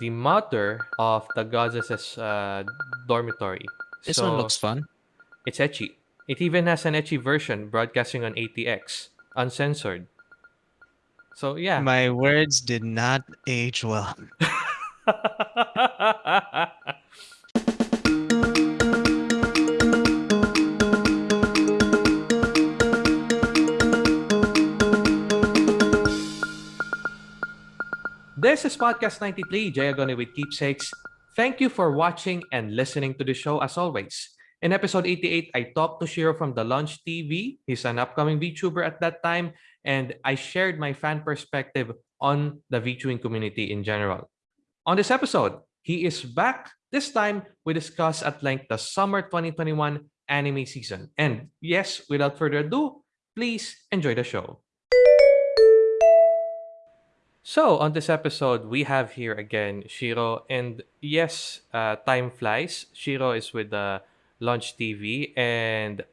the mother of the goddess's uh, dormitory. This one looks fun. it's ecchi. It even has an ecchi version broadcasting on ATX, uncensored. So yeah. My words did not age well. This is Podcast 93, Jayagone with Keepsakes. Thank you for watching and listening to the show as always. In episode 88, I talked to Shiro from The Launch TV. He's an upcoming VTuber at that time, and I shared my fan perspective on the VTubing community in general. On this episode, he is back. This time, we discuss at length the summer 2021 anime season. And yes, without further ado, please enjoy the show. So, on this episode, we have here again Shiro. And yes, uh, time flies. Shiro is with the Launch TV. And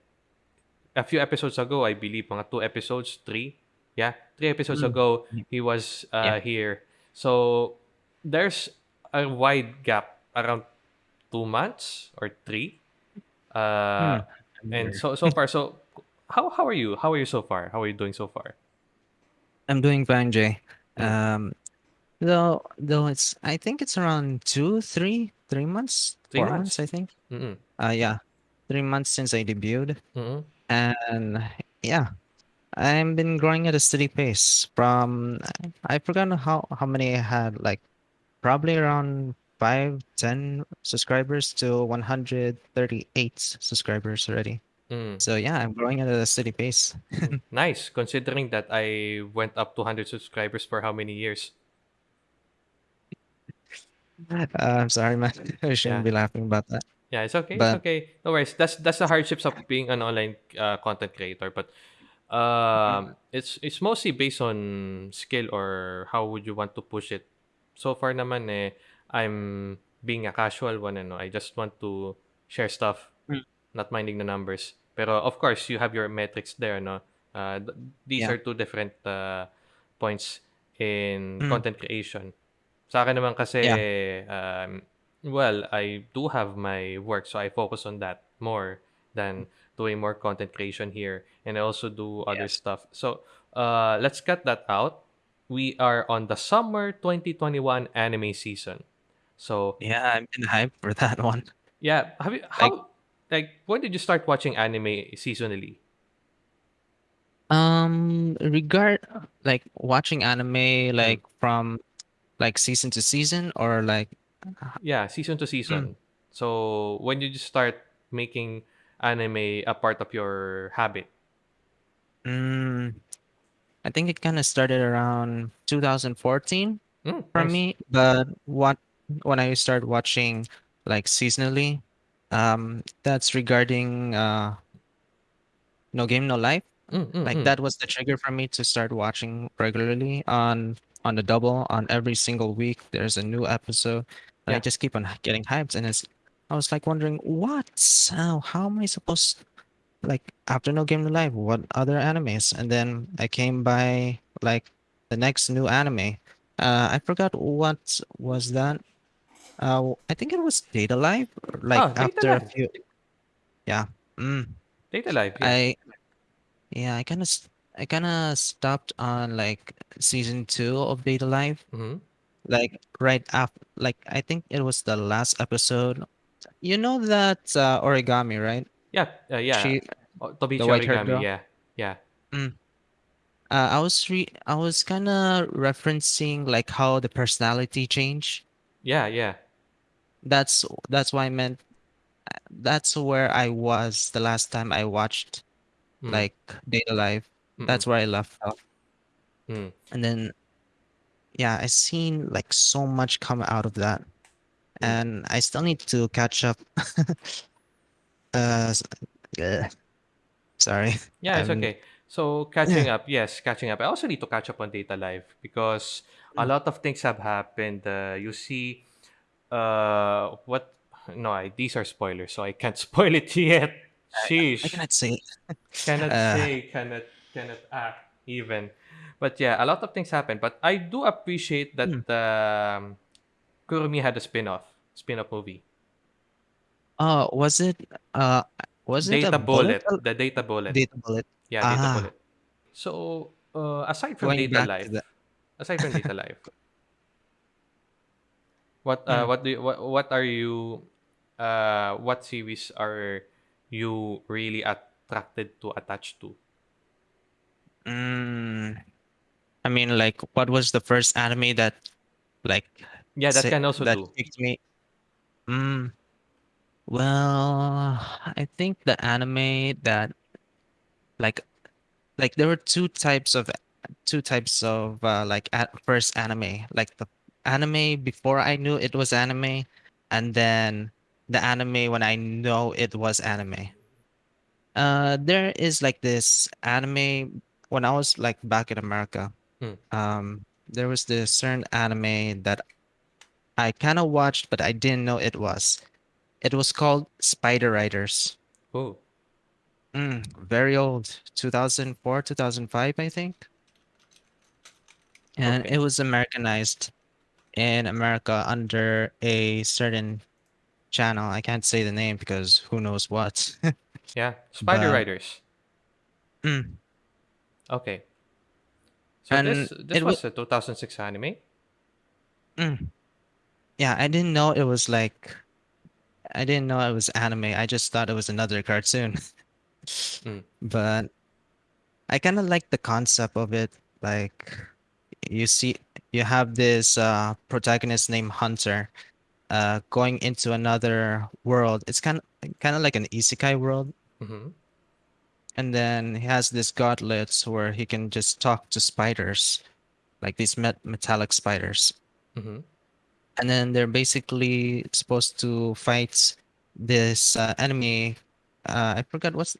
a few episodes ago, I believe, mga two episodes, three. Yeah, three episodes Mm. ago, he was uh, Yeah. here. So, there's a wide gap around two months or three. Uh, And so so far, so how how are you? How are you so far? How are you doing so far? I'm doing fine, Jay. Mm. Um, though though it's I think it's around two, three, three months, Three four months. months, I think. Mm-mm. Uh, yeah, three months since I debuted, Mm-mm. and yeah, I've been growing at a steady pace. From I forgot how how many I had, like probably around five, ten subscribers to 138 subscribers already. Mm. So yeah, I'm growing at a steady pace. Nice, considering that I went up to 100 subscribers for how many years? Uh, I'm sorry, man. I shouldn't Yeah. be laughing about that. Yeah, it's okay. But- it's okay. No worries. That's that's the hardships of being an online uh, content creator. But um, it's it's mostly based on skill or how would you want to push it. So far, naman eh, I'm being a casual one. Ano, I just want to share stuff, Mm. Not minding the numbers. Pero of course, you have your metrics there. No, uh, th- these Yeah. are two different uh, points in Mm. content creation. Sa akin naman kasi, um, well, I do have my work, so I focus on that more than doing more content creation here. And I also do other stuff. So uh, let's cut that out. We are on the summer 2021 anime season. So Yeah, I'm in hype for that one. yeah, have you how like when did you start watching anime seasonally? Um, regard like watching anime Mm. like from like season to season or like Yeah, season to season. So when did you start making anime a part of your habit? mm, I think it kind of started around 2014 Mm, for nice. me, but what when I started watching like seasonally, um, that's regarding uh, No Game No Life. Mm, mm, like mm. that was the trigger for me to start watching regularly on on the double on every single week. There's a new episode and i just keep on getting hyped and it's i was like wondering what? How, how am i supposed like after no game no life what other animes? And then i came by like the next new anime. Uh i forgot what was that uh i think it was Date A Live like Data after a few yeah mm. Date A Live. Yeah. I yeah, I kind of I kind of stopped on like season 2 of Date A Live Mhm. like right after like I think it was the last episode. You know that uh, origami, right? Yeah, uh, yeah. She Oh, the Origami. Yeah, yeah. uh, I was re I was kind of referencing like how the personality changed. Yeah, yeah. That's that's why I meant that's where I was the last time I watched Mm, like Date A Live. mm-mm, That's where I left off. mm. and then yeah i seen like so much come out of that Mm. and i still need to catch up uh ugh. sorry Yeah, it's I'm- okay. So catching up, yes, catching up. I also need to catch up on Date A Live because a Mm. lot of things have happened. Uh, you see, uh, what? No, I, these are spoilers, so I can't spoil it yet. Sheesh. i cannot say cannot Uh, say, cannot cannot act even. But yeah, a lot of things happen. But I do appreciate that Mm. um, Kurumi had a spin-off, spin-off movie. Oh, was it uh was it a Date A Bullet? Bullet, the Data Bullet. Date A Bullet. Yeah, Data Ah, Bullet. So, uh, aside from going Data back to Life, the aside from Date A Live, what uh mm, what do you, what what are you uh what series are you really attracted to attach to? mm, I mean like what was the first anime that like Yeah, that say, can also that do. picked me? Mm, well, I think the anime that like like there were two types of two types of uh, like at first anime like the anime before i knew it was anime and then the anime when i know it was anime. Uh there is like this anime when i was like back in america Hmm. um there was this certain anime that i kind of watched but i didn't know it was. It was called spider riders. Oh, mm, very old. 2004 2005 i think. And okay. it was Americanized in America under a certain channel. I can't say the name because who knows what. Yeah, Spider but Riders. mm, Okay. So and this this was a 2006 anime. mm, yeah, I didn't know it was like I didn't know it was anime. I just thought it was another cartoon. Mm. but I kind of like the concept of it. Like you see you have this uh protagonist named Hunter uh going into another world. It's kind of kind of like an isekai world Mm-hmm. And then he has this gauntlets where he can just talk to spiders, like these met- metallic spiders. Mm-hmm. And then they're basically supposed to fight this uh, enemy. Uh, I forgot what's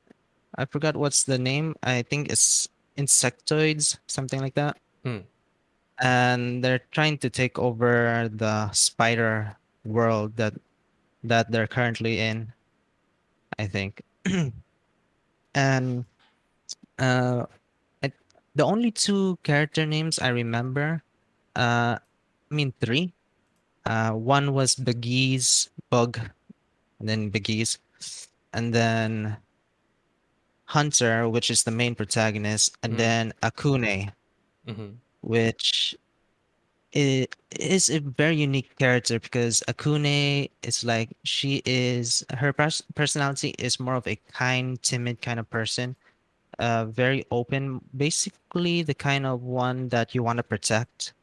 I forgot what's the name. I think it's insectoids, something like that. Mm. And they're trying to take over the spider world that that they're currently in. I think. and uh I, the only two character names I remember, uh, I mean three. Uh, one was Baggies, Bug, and then Baggies, and then Hunter, which is the main protagonist, and Mm. then Aqune, Mm-hmm. Which is a very unique character because Aqune is like she is her pers- personality is more of a kind, timid kind of person uh, very open, basically the kind of one that you want to protect.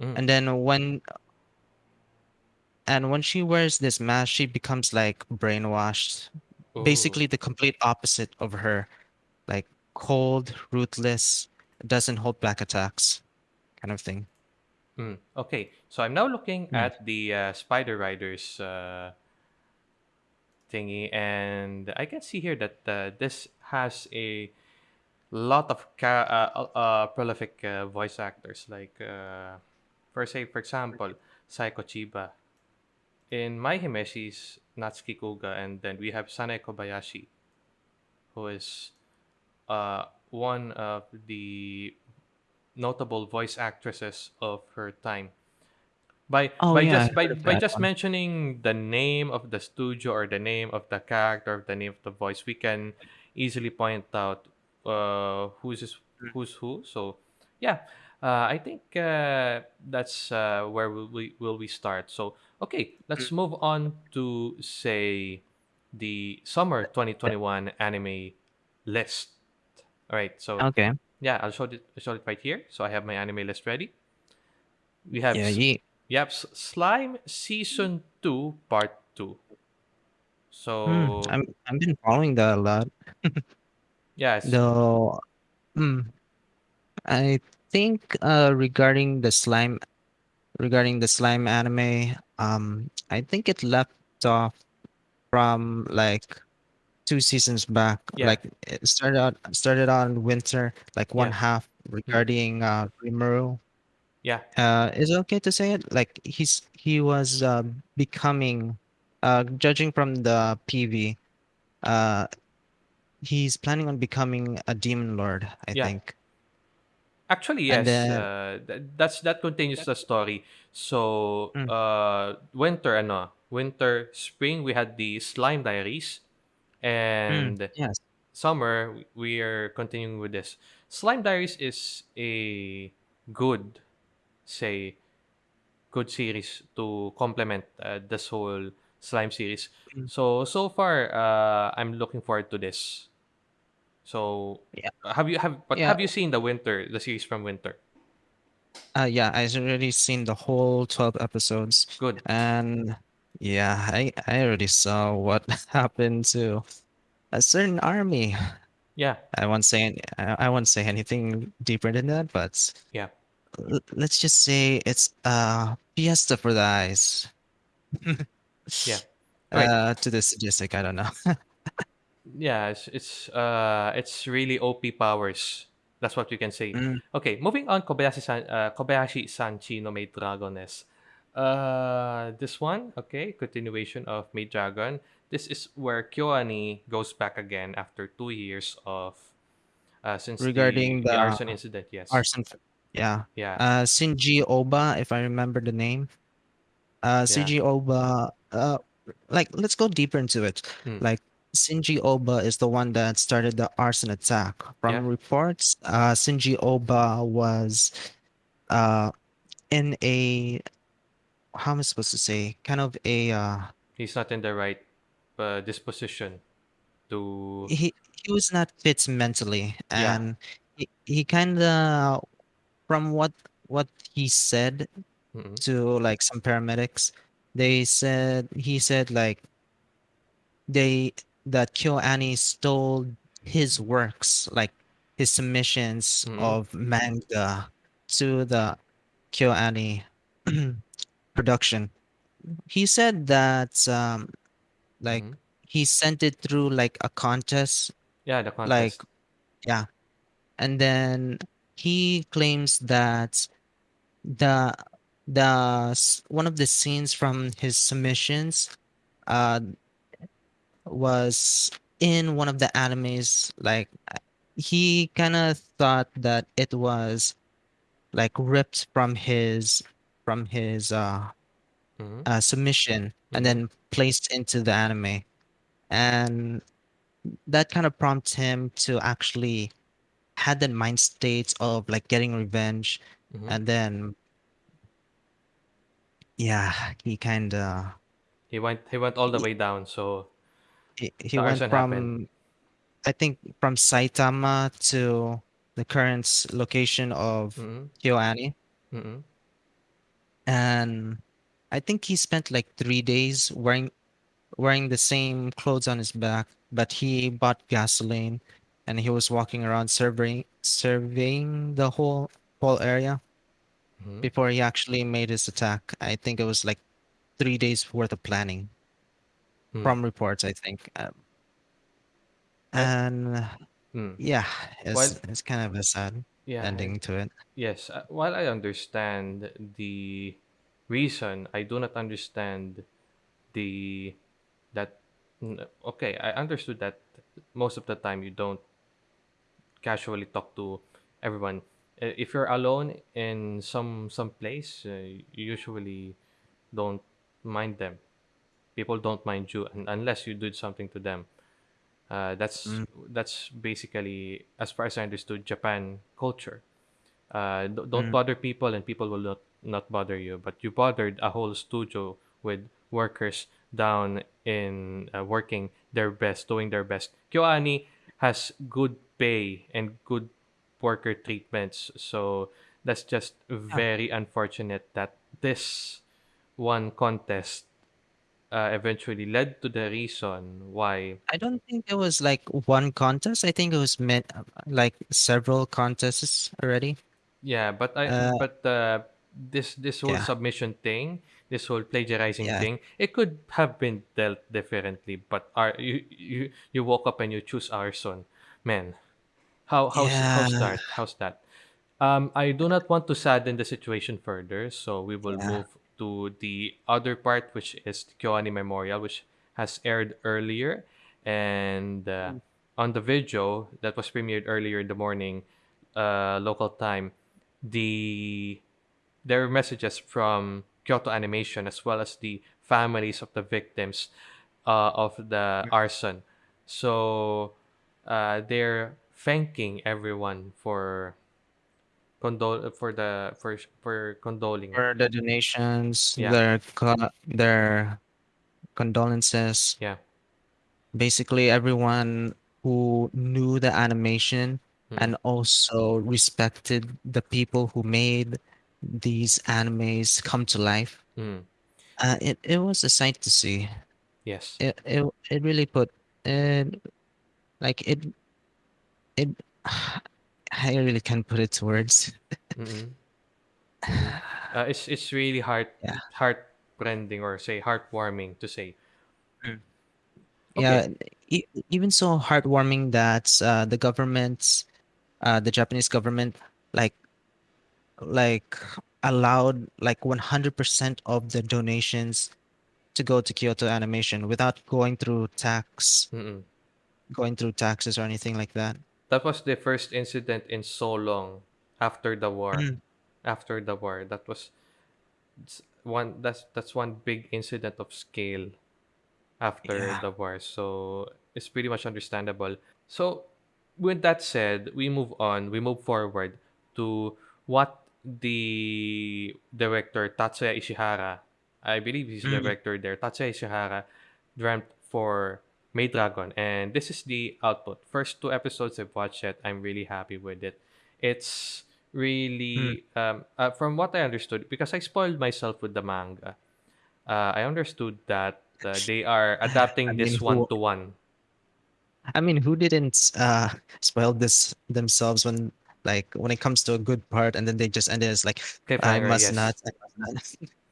Mm. And then when and when she wears this mask, she becomes like brainwashed. Oh. Basically the complete opposite of her, like cold, ruthless, doesn't hold back attacks, kind of thing. Mm. Okay. So I'm now looking Mm. at the uh, Spider Riders uh, thingy, and I can see here that uh, this has a lot of ca- uh, uh, uh, prolific uh, voice actors. Like, uh, for say, for example, Saeko Chiba. In My Hime, she's Natsuki Kuga, and then we have Sanae Kobayashi, who is uh, one of the notable voice actresses of her time. By Oh by yeah, I just by heard of by that just one. mentioning the name of the studio or the name of the character, or the name of the voice, we can easily point out uh, who's is- who's who. So yeah, uh, I think uh, that's uh, where will we will we start. So okay, let's move on to say the summer 2021 anime list. All right, so Okay. yeah, I'll show it. I'll show it right here. So I have my anime list ready. We have Yeah, S- ye Yep, S- Slime Season 2 Part 2. Hmm, So, I'm I've been following that a lot. yes. Though, hmm, I think uh regarding the slime regarding the slime anime, um, I think it left off from like two seasons back. Yeah, Like it started out started on winter, like one yeah, half regarding uh Rimuru. yeah, Uh, is it okay to say it? Like he's he was uh, becoming, uh, judging from the PV, uh, he's planning on becoming a demon lord. I yeah. think. Actually, yes. then Uh, that's that continues the story. So, mm, uh, winter, ano, winter, spring, we had the Slime Diaries, mm, and yes. summer we we are continuing with this. Slime Diaries is a good, say, good series to complement uh, this whole slime series. Mm, So so far, uh, I'm looking forward to this. So, yeah. uh, have you have but Yeah. have you seen the winter, the series from winter? Uh, yeah, I've already seen the whole 12 episodes. Good. And yeah, I, I already saw what happened to a certain army. Yeah, I won't say any, I, I won't say anything deeper than that, but yeah, l- let's just say it's a fiesta for the eyes. yeah. Right. Uh, to the sadistic, I don't know. Yeah, it's it's uh it's really OP powers. That's what we can say. Mm, Okay, moving on. Kobayashi San, uh, Kobayashi Sanchi no Maid Dragon S. Uh, this one, okay, continuation of Maid Dragon. This is where Kyoani goes back again after two years of uh since regarding the the arson incident. Yes. arson, yeah. Yeah. Uh, Shinji Aoba, if I remember the name. Uh, Yeah. Shinji Aoba, uh, like let's go deeper into it. Mm. Like Shinji Aoba is the one that started the arson attack. Yeah. From reports, uh, Shinji Aoba was uh in a how am I supposed to say? Kind of a uh He's not in the right uh, disposition to. he he was not fit mentally, Yeah. and he, he kind of from what what he said Mm-mm. to like some paramedics, they said he said like they that KyoAni stole his works, like his submissions Mm-mm. of manga to the KyoAni production. He said that um like Mm-hmm. he sent it through like a contest, Yeah, the contest. like yeah, and then he claims that the the one of the scenes from his submissions uh was in one of the animes like he kind of thought that it was like ripped from his from his uh, Mm-hmm. uh submission and Mm-hmm. then placed into the anime and that kind of prompts him to actually had that mind state of like getting revenge Mm-hmm. and then yeah he kind of He went he went all the he, way down, so he he went arson happened. from i think from saitama to the current location of Mm-hmm. kyoani Mm-hmm. And i think he spent like three days wearing wearing the same clothes on his back but he bought gasoline and he was walking around surveying surveying the whole whole area Mm-hmm. before he actually made his attack. I think it was like three days worth of planning Mm. from reports. I think, um, and mm. yeah, While it's it's kind of a sad yeah, ending to it. yes. Uh, while I understand the reason, I do not understand the that. n- Okay, I understood that most of the time you don't casually talk to everyone. Uh, If you're alone in some some place, uh, you usually don't mind them. People don't mind you un- unless you did something to them. Uh, that's Mm, that's basically, as far as I understood, Japan culture. Uh, d- don't mm, bother people, and people will not not bother you. But you bothered a whole studio with workers down in uh, working their best, doing their best. Kyoani has good pay and good worker treatments, so that's just yeah. very unfortunate that this one contest uh, eventually led to the reason why I don't think it was like one contest. I think it was meant like several contests already. Yeah, but I Uh, but uh, this this whole yeah, submission thing, this whole plagiarizing yeah, thing, it could have been dealt differently. But our you you you woke up and you choose arson, man. How how's how's yeah, that? How's that? Um, I do not want to sadden the situation further, so we will yeah. move to the other part, which is the Kyoani Memorial, which has aired earlier, and uh, Mm, on the video that was premiered earlier in the morning uh, local time, the there were messages from Kyoto Animation as well as the families of the victims uh, of the arson. So uh, they're thanking everyone for condole for the for for condoling. For the donations, Yeah. their co- their condolences. Yeah. Basically, everyone who knew the animation Mm. and also respected the people who made these animes come to life. Mm. Uh, it it was a sight to see. Yes. It it it really put it like it it. I really can't put it to words. Mm-mm. Uh, it's it's really heart Yeah. heartrending or say heartwarming to say. Yeah, Okay. e- even so heartwarming that uh, the government, uh, the Japanese government, like like allowed like 100% of the donations to go to Kyoto Animation without going through tax, Mm-mm. going through taxes or anything like that. That was the first incident in so long after the war. Mm. After the war, that was it's one. That's that's one big incident of scale after Yeah. the war. So it's pretty much understandable. So with that said, we move on. We move forward to what the director Tatsuya Ishihara, I believe he's the Mm. director there. Tatsuya Ishihara dreamt for Maid Dragon, and this is the output. First two episodes I've watched it. I'm really happy with it. It's Mm. really um, uh, from what I understood because I spoiled myself with the manga. Uh, I understood that uh, they are I adapting mean, this one to one. I mean, who didn't uh spoil this themselves when like when it comes to a good part and then they just end it as like I must yes. not, I must not.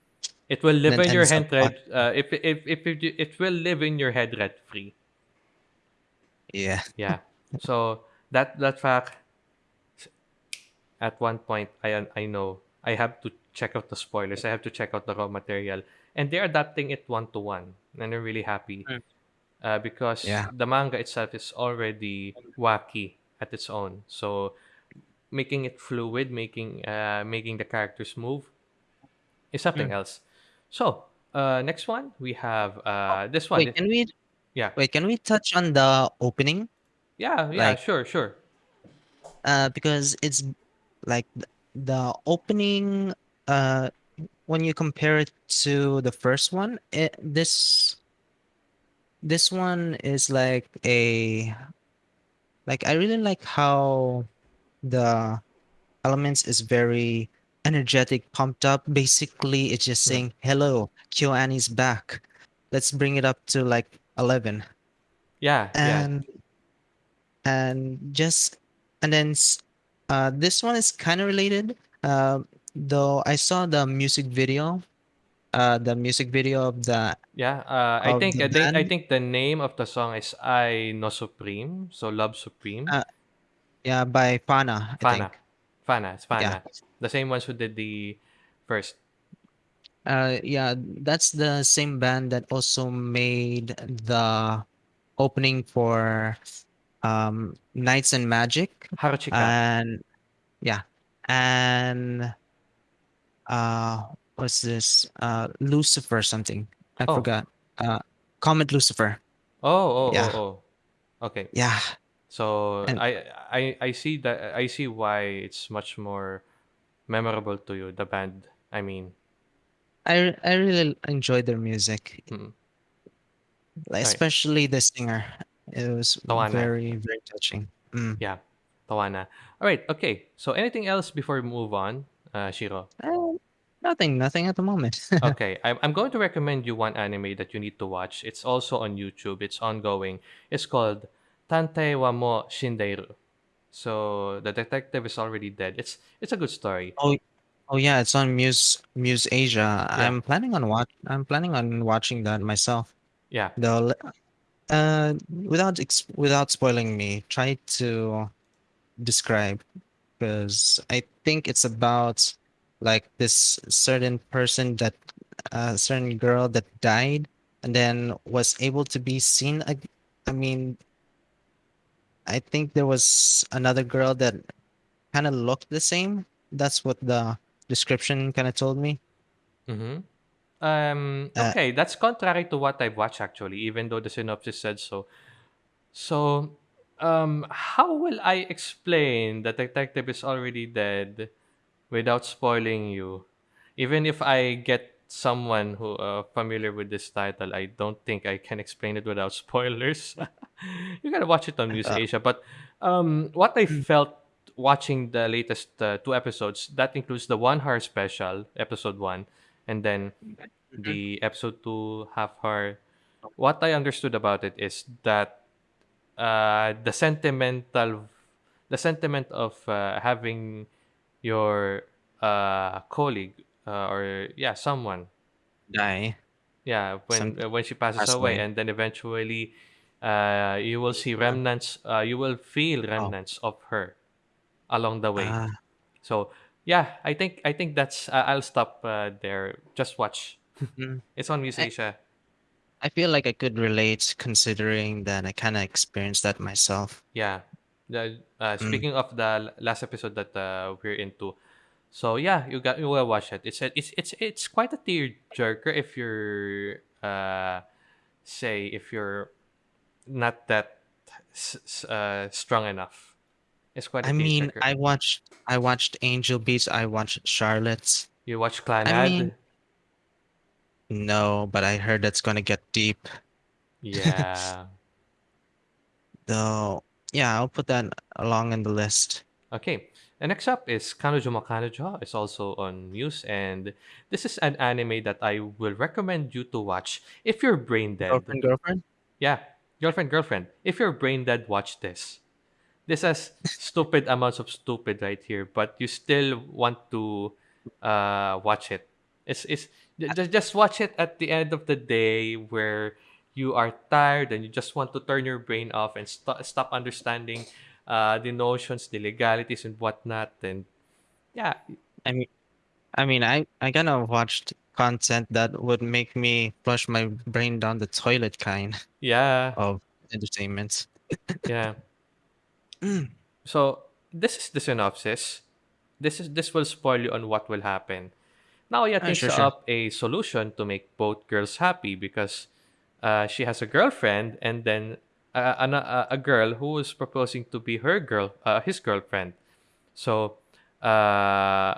It will live then in your head on red. Uh, if if if it, it will live in your head rent free. yeah. Yeah. So that that fact at one point I I know I have to check out the spoilers. I have to check out the raw material, and they're adapting it one to one, and I'm really happy Mm. uh, because Yeah. the manga itself is already wacky at its own. So making it fluid, making uh, making the characters move is something Mm. else. So uh, next one we have uh, this one. Wait, can we Yeah, wait, can we touch on the opening? yeah, yeah. Like Sure, sure. uh because it's like the opening uh when you compare it to the first one, it, this this one is like a like I really like how the elements is very energetic, pumped up. Basically, it's just saying, "Hello, KyoAni's back. Let's bring it up to like 11." Yeah, yeah, And and just and then uh this one is kind of related. Uh, though I saw the music video, uh the music video of the yeah. Uh, I think the I think I think the name of the song is "I No Supreme," so Love Supreme. Uh yeah, by fhána, I fhána, think. fhána, it's Yeah. The same ones who did the first. Uh yeah, that's the same band that also made the opening for um Knights and Magic. Haruchika. and yeah. And uh what's this? Uh Lucifer something. I Oh, forgot. Uh Comet Lucifer. Oh, oh, oh, yeah. oh. Okay, yeah. So and I I I see that I see why it's much more memorable to you. The band. I mean, I I really enjoy their music mm, like, especially the singer it was towana. very very touching mm. Yeah, towana. All right. Okay. So anything else before we move on, uh, Shiro? Uh, nothing nothing at the moment Okay, I'm, I'm going to recommend you one anime that you need to watch. It's also on YouTube. It's ongoing. It's called Tantei wa mo Shindeiru. So the detective is already dead. It's it's a good story. oh oh yeah it's on Muse Muse Asia Yeah, I'm planning on watch I'm planning on watching that myself yeah. though Uh, without ex without spoiling me, try to describe because I think it's about like this certain person that a certain girl that died and then was able to be seen. ag- I mean, I think there was another girl that kind of looked the same. That's what the description kind of told me. Mm-hmm. Um, Uh, okay, that's contrary to what I've watched actually, even though the synopsis said so. So, um, how will I explain that the detective is already dead without spoiling you? Even if I get someone who uh, familiar with this title, I don't think I can explain it without spoilers. you gotta watch it on Muse uh, Asia. But um, what I felt watching the latest uh, two episodes, that includes the one hour special, episode one, and then mhm. the episode two half hour. What I understood about it is that uh, the sentimental, the sentiment of uh, having your uh, colleague uh, or yeah someone die. yeah Some when uh, when she passes pass away away. and then eventually uh, you will see remnants uh, you will feel oh, remnants of her along the way ah, so yeah i think i think that's uh, i'll stop uh, there just watch mm. it's on I, Asia I feel like I could relate considering that I kind of experienced that myself. yeah the, uh, Mm. speaking of the l- last episode that uh, we're into so yeah you got you will watch it it's a, it's it's it's quite a tear jerker if you're uh say if you're not that uh, strong enough. It's quite a I mean. I watched I watched Angel Beats, I watched Charlotte's. You watch I mean, no, but I heard that's gonna get deep. Yeah. Though, yeah, I'll put that along in the list. Okay. And next up is Kanojo mo Kanojo. It's also on Muse, and this is an anime that I will recommend you to watch if you're brain dead. Girlfriend, girlfriend? Yeah, girlfriend, girlfriend. If you're brain dead, watch this. This has stupid amounts of stupid right here, but you still want to uh, watch it. It's it's just just watch it at the end of the day where you are tired and you just want to turn your brain off and st- stop understanding uh, the notions, the legalities, and whatnot. And yeah, I mean, I mean, I I kind of watched content that would make me flush my brain down the toilet kind yeah, of entertainment. yeah. So this is the synopsis. This is this will spoil you on what will happen. Naoya Ah, thinks sure, sure. up a solution to make both girls happy because uh, she has a girlfriend and then a, a girl who is proposing to be her girl, uh, his girlfriend. So uh,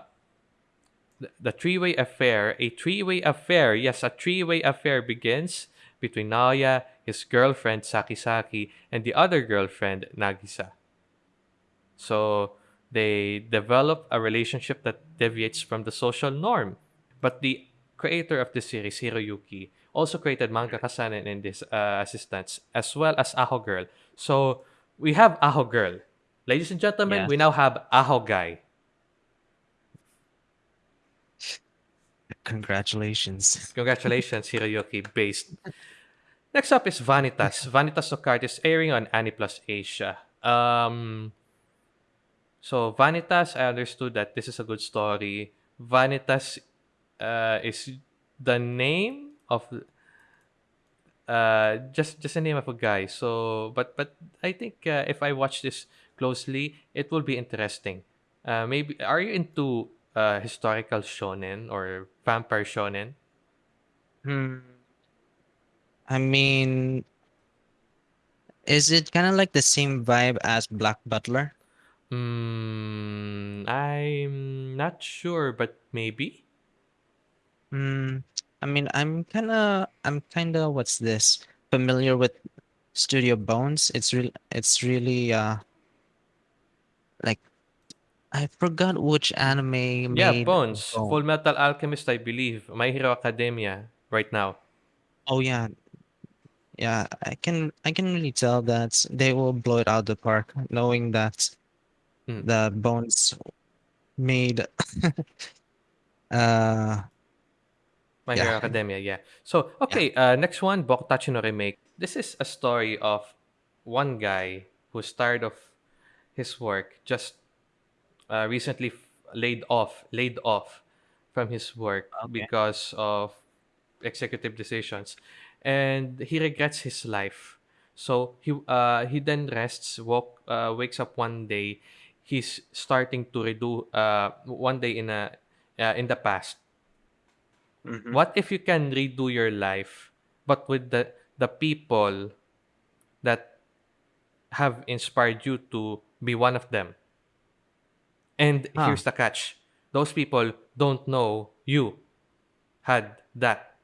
the, the three-way affair, a three-way affair, yes, a three-way affair begins between Naoya, his girlfriend Sakisaki, and the other girlfriend Nagisa. So they develop a relationship that deviates from the social norm. But the creator of the series, Hiroyuki, also created Manga Kasanen and his uh, assistants, as well as Aho Girl. So we have Aho Girl. Ladies and gentlemen, we now have Aho Guy. Congratulations. Congratulations, Hiroyuki, based. Next up is Vanitas. Vanitas Card is airing on Aniplus Asia. Um, So Vanitas, I understood that this is a good story. Vanitas uh, is the name of uh, just just a name of a guy. So, but but I think uh, if I watch this closely, it will be interesting. Uh, maybe are you into uh, historical shonen or vampire shonen? Hmm. I mean, is it kind of like the same vibe as Black Butler? Hmm, I'm not sure, but maybe. Hmm. I mean, I'm kind of, I'm kind of, what's this? Familiar with Studio Bones. It's real, it's really, uh, like I forgot which anime Yeah, made Bones, Bone. Full Metal Alchemist, I believe. My Hero Academia right now. Oh yeah, yeah. I can, I can really tell that they will blow it out the park, knowing that Hmm. the Bones made, uh, My yeah, Hero Academia, yeah. So, yeah. okay, uh, next one, Bokutachi no Remake. This is a story of one guy who's tired of his work, just uh, recently f- laid off, laid off from his work Okay. because of executive decisions, and he regrets his life. So he uh, he then rests, woke, uh, wakes up one day. he's starting to redo uh one day in a uh, in the past Mhm. what if you can redo your life but with the the people that have inspired you to be one of them and Huh. here's the catch those people don't know you had that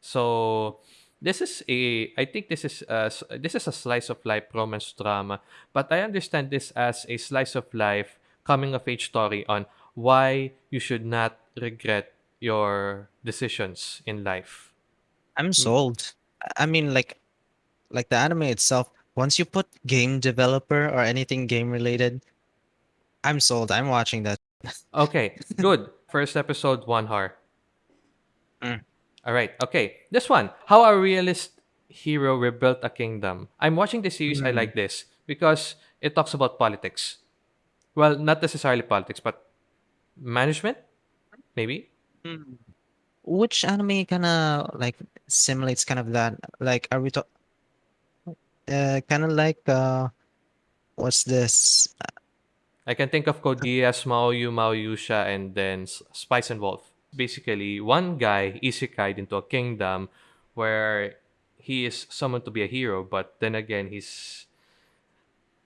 so this is a i think this is a, this is a slice of life romance drama but i understand this as a slice of life coming of age story on why you should not regret your decisions in life I'm Mm, sold. I mean, like, like the anime itself. Once you put game developer or anything game related, I'm sold. I'm watching that. okay good first episode one hour Mm. all right okay this one how a realist hero rebuilt a kingdom i'm watching the series i Mm. like this because it talks about politics well not necessarily politics but management maybe Mm. Which anime kind of like simulates kind of that? Like, are we talk? Uh, kind of like uh, what's this? I can think of Code Geass, Maoyu, Maoyusha, and then Spice and Wolf. Basically, one guy isekai'd into a kingdom where he is summoned to be a hero, but then again, he's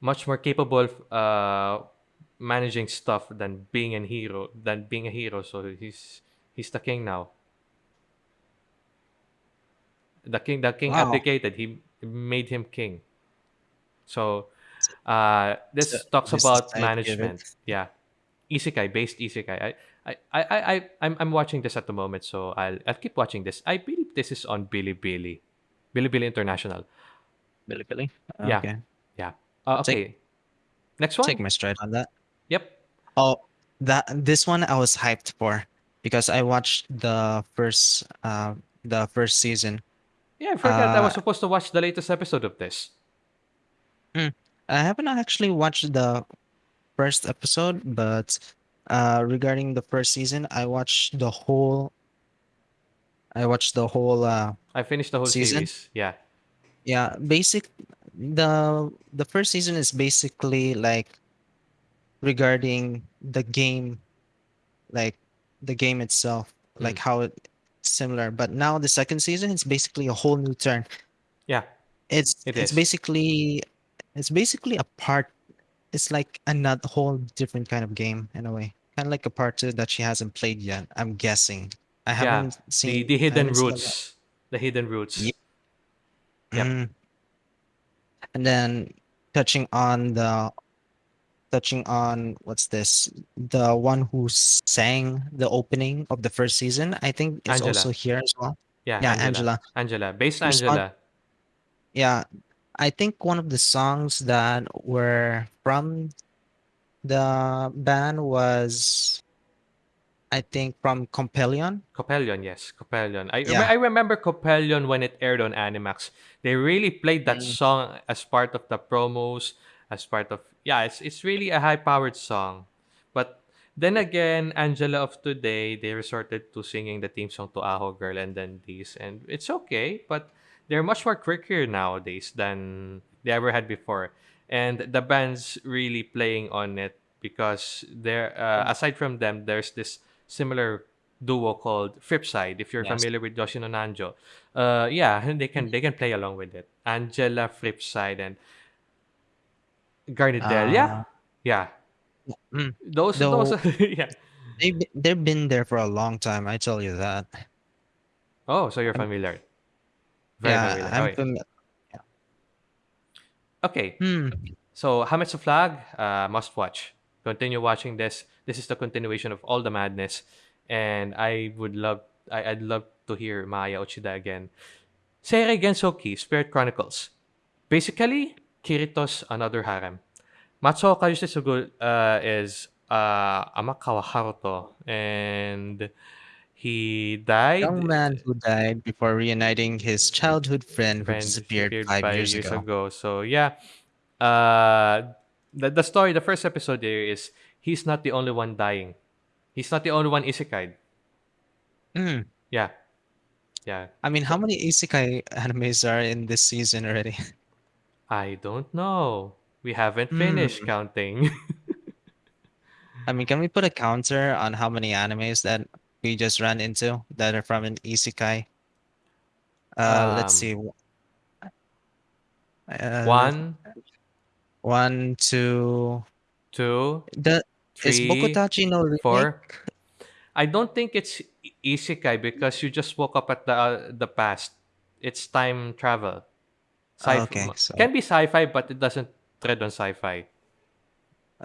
much more capable of uh, managing stuff than being a hero. Than being a hero, so he's he's the king now. The king, the king Wow. abdicated. He made him king. So uh, So this talks this about scientific. management. Yeah, isekai based isekai. I I I I I- I'm I'm watching this at the moment, so I'll I'll keep watching this. I believe this is on Bilibili, Bilibili International. Billy. Yeah, Okay. yeah. Uh, I'll take okay, next one. take my stride on that. Yep. Oh, that this one I was hyped for because I watched the first uh the first season. Yeah, I forgot I Uh, was supposed to watch the latest episode of this. mm, I haven't actually watched the first episode, but uh regarding the first season, I watched the whole I watched the whole uh I finished the whole season. series. Yeah, Yeah, basic the the first season is basically like regarding the game like the game itself, mm. like how it similar. But now the second season it's basically a whole new turn. yeah, It's it it's is. basically it's basically a part. It's like another whole different kind of game in a way, kind of like a part two that she hasn't played yet. I'm guessing. I Yeah, haven't the seen. the I hidden haven't seen a lot. roots, the hidden roots. Yep. Mm. And then touching on the touching on what's this? The one who sang the opening of the first season, I think is also here as well. Yeah, Yeah, Angela. Angela. Angela. Based one Angela. yeah, I think one of the songs that were from the band was I think from Coppelion. Coppelion, yes, Coppelion. I Yeah. I remember Coppelion when it aired on Animax. They really played that Mm, song as part of the promos, as part of yeah. It's it's really a high powered song, but then again, Angela of today they resorted to singing the theme song to Aho Girl and then these, and it's okay, but they're much more quirkier nowadays than they ever had before, and the band's really playing on it because there uh, aside from them, there's this similar duo called fripSide. If you're yes. familiar with Yoshino Nanjo, uh, yeah, they can they can play along with it. Angela fripSide and Garnidel, yeah, Uh, yeah. mm. Those those yeah. they've they've been there for a long time, I tell you that. Oh, so you're familiar, very yeah, familiar. I'm Okay, familiar. okay. Hmm. So Hametsu Flag, uh, must watch. Continue watching this. This is the continuation of all the madness, and I would love I, I'd love to hear Maya Uchida again. Seirei Gensoki, Spirit Chronicles. Basically, Kirito's another harem. Matsuo Kajisugu uh, is uh, Amakawa Haruto, and he died. Young man who died before reuniting his childhood friend who disappeared disappeared five five years years ago. ago. So yeah, uh, the the story, the first episode there is he's not the only one dying. He's not the only one isekai. Hmm. Yeah, yeah. I mean, how many isekai animes are in this season already? I don't know. We haven't finished Hmm. counting. I mean, can we put a counter on how many animes that we just ran into that are from an isekai? Uh, let's Um, see. w- Uh, one, one, two. two, The is three, Bokutachi no remake? four. I don't think it's i- isekai because you just woke up at the uh, the past. It's time travel. Oh, Sci okay, so can be sci-fi, but it doesn't tread on sci-fi.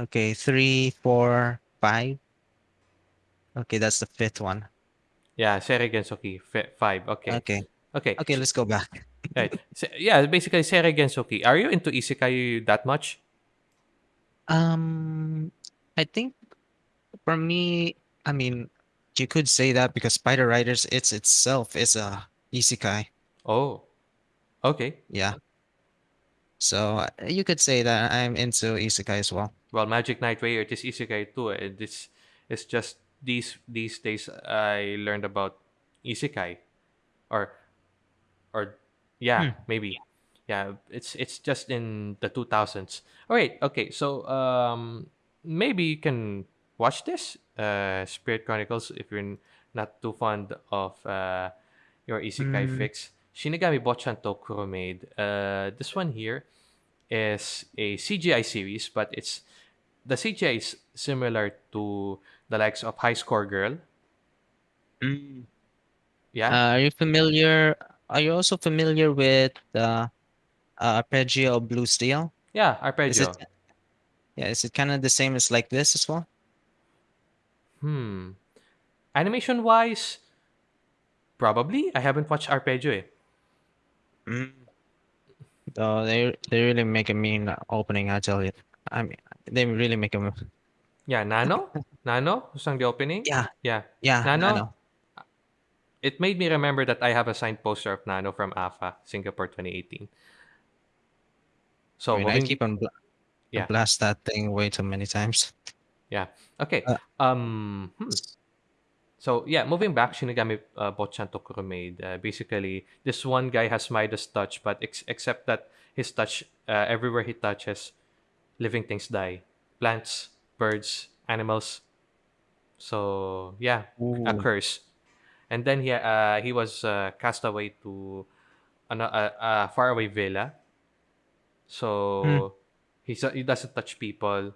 okay, three, four, five. Okay, that's the fifth one. Yeah, Seirei Gensouki fi- five. Okay, Okay, okay, okay, let's go back. right. Se- yeah, basically Seirei Gensouki. Are you into isekai that much? Um, I think for me, I mean, you could say that because Spider Riders, it's itself is a isekai. Oh, okay. Yeah. So you could say that I'm into isekai as well. Well, Magic Knight Rayearth, it is isekai too. eh. It's it's just these these days I learned about isekai or or yeah, Hmm. maybe. Yeah, it's it's just in the 2000s. All right, okay. So um maybe you can watch this uh Spirit Chronicles if you're not too fond of uh your isekai Mm, fix. Shinigami Bochan Tokuro made. Uh this one here is a CGI series, but it's the CGI is similar to the likes of High Score Girl. mm. Yeah, Uh, are you familiar? Are you also familiar with the uh, Arpeggio Blue Steel? yeah, Is it? Arpeggio. Yeah, is it kind of the same as like this as well? Hmm. Animation wise, probably. I haven't watched Arpeggio. Eh. Mm. So they they really make a mean opening. I tell you. I mean, they really make a. Yeah, Nano? Nano? who sang the opening? Yeah, Yeah. yeah, I Nano? It made me remember that I have a signed poster of Nano from AFA, Singapore 2018. I So mean, I keep on bl yeah, blast that thing way too many times. yeah. Okay. Uh, Um hmm. So yeah, moving back, Shinigami uh, Bochan Tokuro made. Uh, basically, this one guy has Midas touch, but ex- except that his touch, uh, everywhere he touches, living things die. Plants, birds, animals. So yeah, a ooh. curse. And then he uh, he was uh, cast away to an, a, a faraway villa. So he's, he doesn't touch people.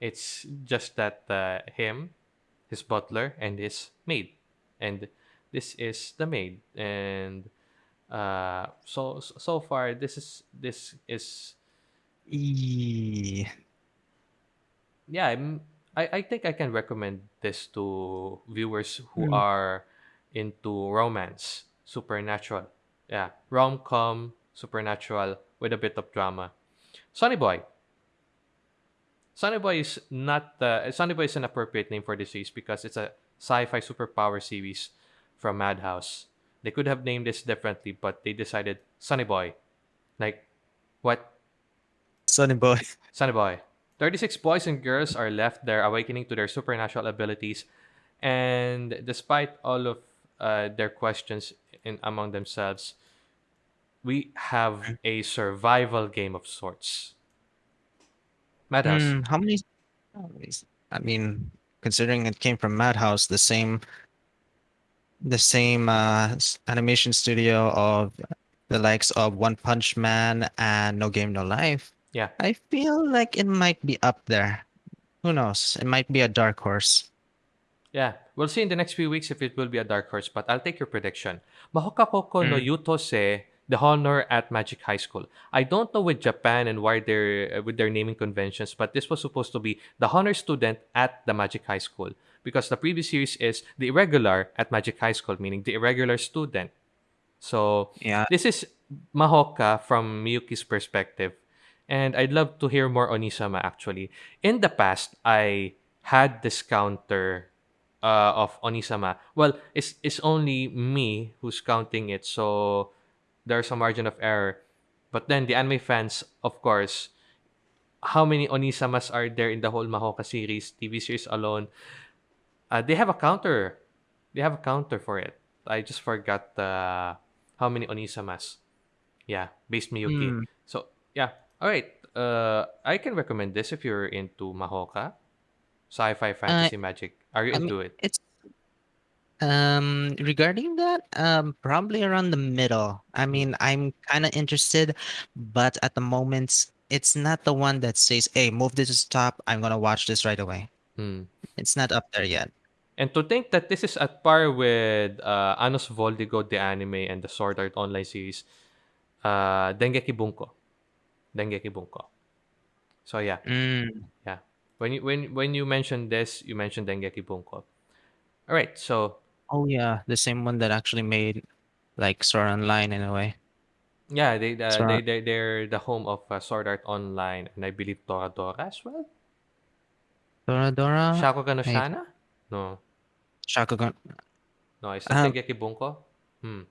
It's just that uh, him his butler and his maid. And this is the maid. And uh so so far this is this is yeah I'm, i i think i can recommend this to viewers who Mm, are into romance supernatural. Yeah rom-com supernatural with a bit of drama. Sonny boy sonny boy is not uh, sonny boy is an appropriate name for this series because it's a sci-fi superpower series from madhouse. They could have named this differently but they decided sonny boy. Like what? Sonny Boy. sonny boy. 36 boys and girls are left there awakening to their supernatural abilities. And despite all of uh, their questions in among themselves we have a survival game of sorts madhouse Mm, how many? many mean, considering it came from Madhouse, the same the same uh, animation studio of the likes of One Punch Man and No Game No Life. yeah I feel like it might be up there. Who knows? It might be a dark horse. Yeah, we'll see in the next few weeks if it will be a dark horse, but I'll take your prediction. Mahoka Koko no Mm, Yutose, the honor at Magic High School. I don't know with Japan and why they're uh, with their naming conventions, but this was supposed to be the honor student at the Magic High School because the previous series is the irregular at Magic High School, meaning the irregular student. So yeah. this is Mahoka from Miyuki's perspective. And I'd love to hear more Onisama actually. In the past, I had this counter uh, of Onisama. Well, it's it's only me who's counting it, so there's a margin of error. But then the anime fans, of course, how many Onisamas are there in the whole Mahoka series, TV series alone? Uh, they have a counter. They have a counter for it. I just forgot uh, how many Onisamas. Yeah, based Miyuki. Mm, So yeah, all right. Uh, I can recommend this if you're into Mahoka. Sci-fi, Uh, fantasy, magic. Are you I mean, into it? it's um regarding that, um, probably around the middle. I mean, I'm kind of interested, but at the moment, it's not the one that says, "Hey, move this to top. I'm gonna watch this right away." Hmm. It's not up there yet. And to think that this is at par with uh, Anos Voldigo, the anime, and the Sword Art Online series, uh, Dengeki Bunko. Dengeki Bunko. So yeah, Mm. yeah. When you when when you mentioned this, you mentioned Dengeki Bunko. All right, so Oh yeah, the same one that actually made like Sword Online in a way. yeah, they uh, they Sword they they're the home of uh, Sword Art Online, and I believe Toradora as well. Toradora, Shakugan no I Shana? No, Shakugan. no. Is that Um, Dengeki Bunko? Hmm.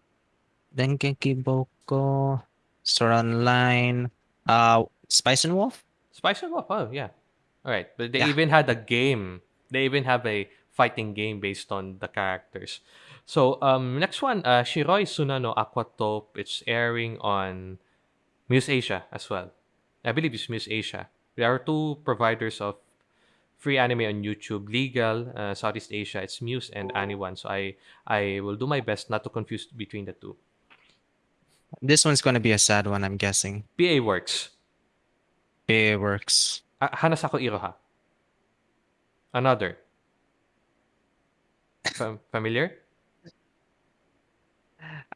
Dengeki Boko, Sword Online, uh, Spice and Wolf. Spice and Wolf. Oh yeah. All right, but they Yeah. even had a game. They even have a fighting game based on the characters. So um, next one, uh, Shiroi Suna no Aquatope. It's airing on Muse Asia as well. I believe it's Muse Asia. There are two providers of free anime on YouTube. Legal, uh, Southeast Asia. It's Muse and Ani-One. So I I will do my best not to confuse between the two. This one's gonna be a sad one, I'm guessing. PA Works. It works. Uh, Hanasaku Iroha. Another. Fam- familiar?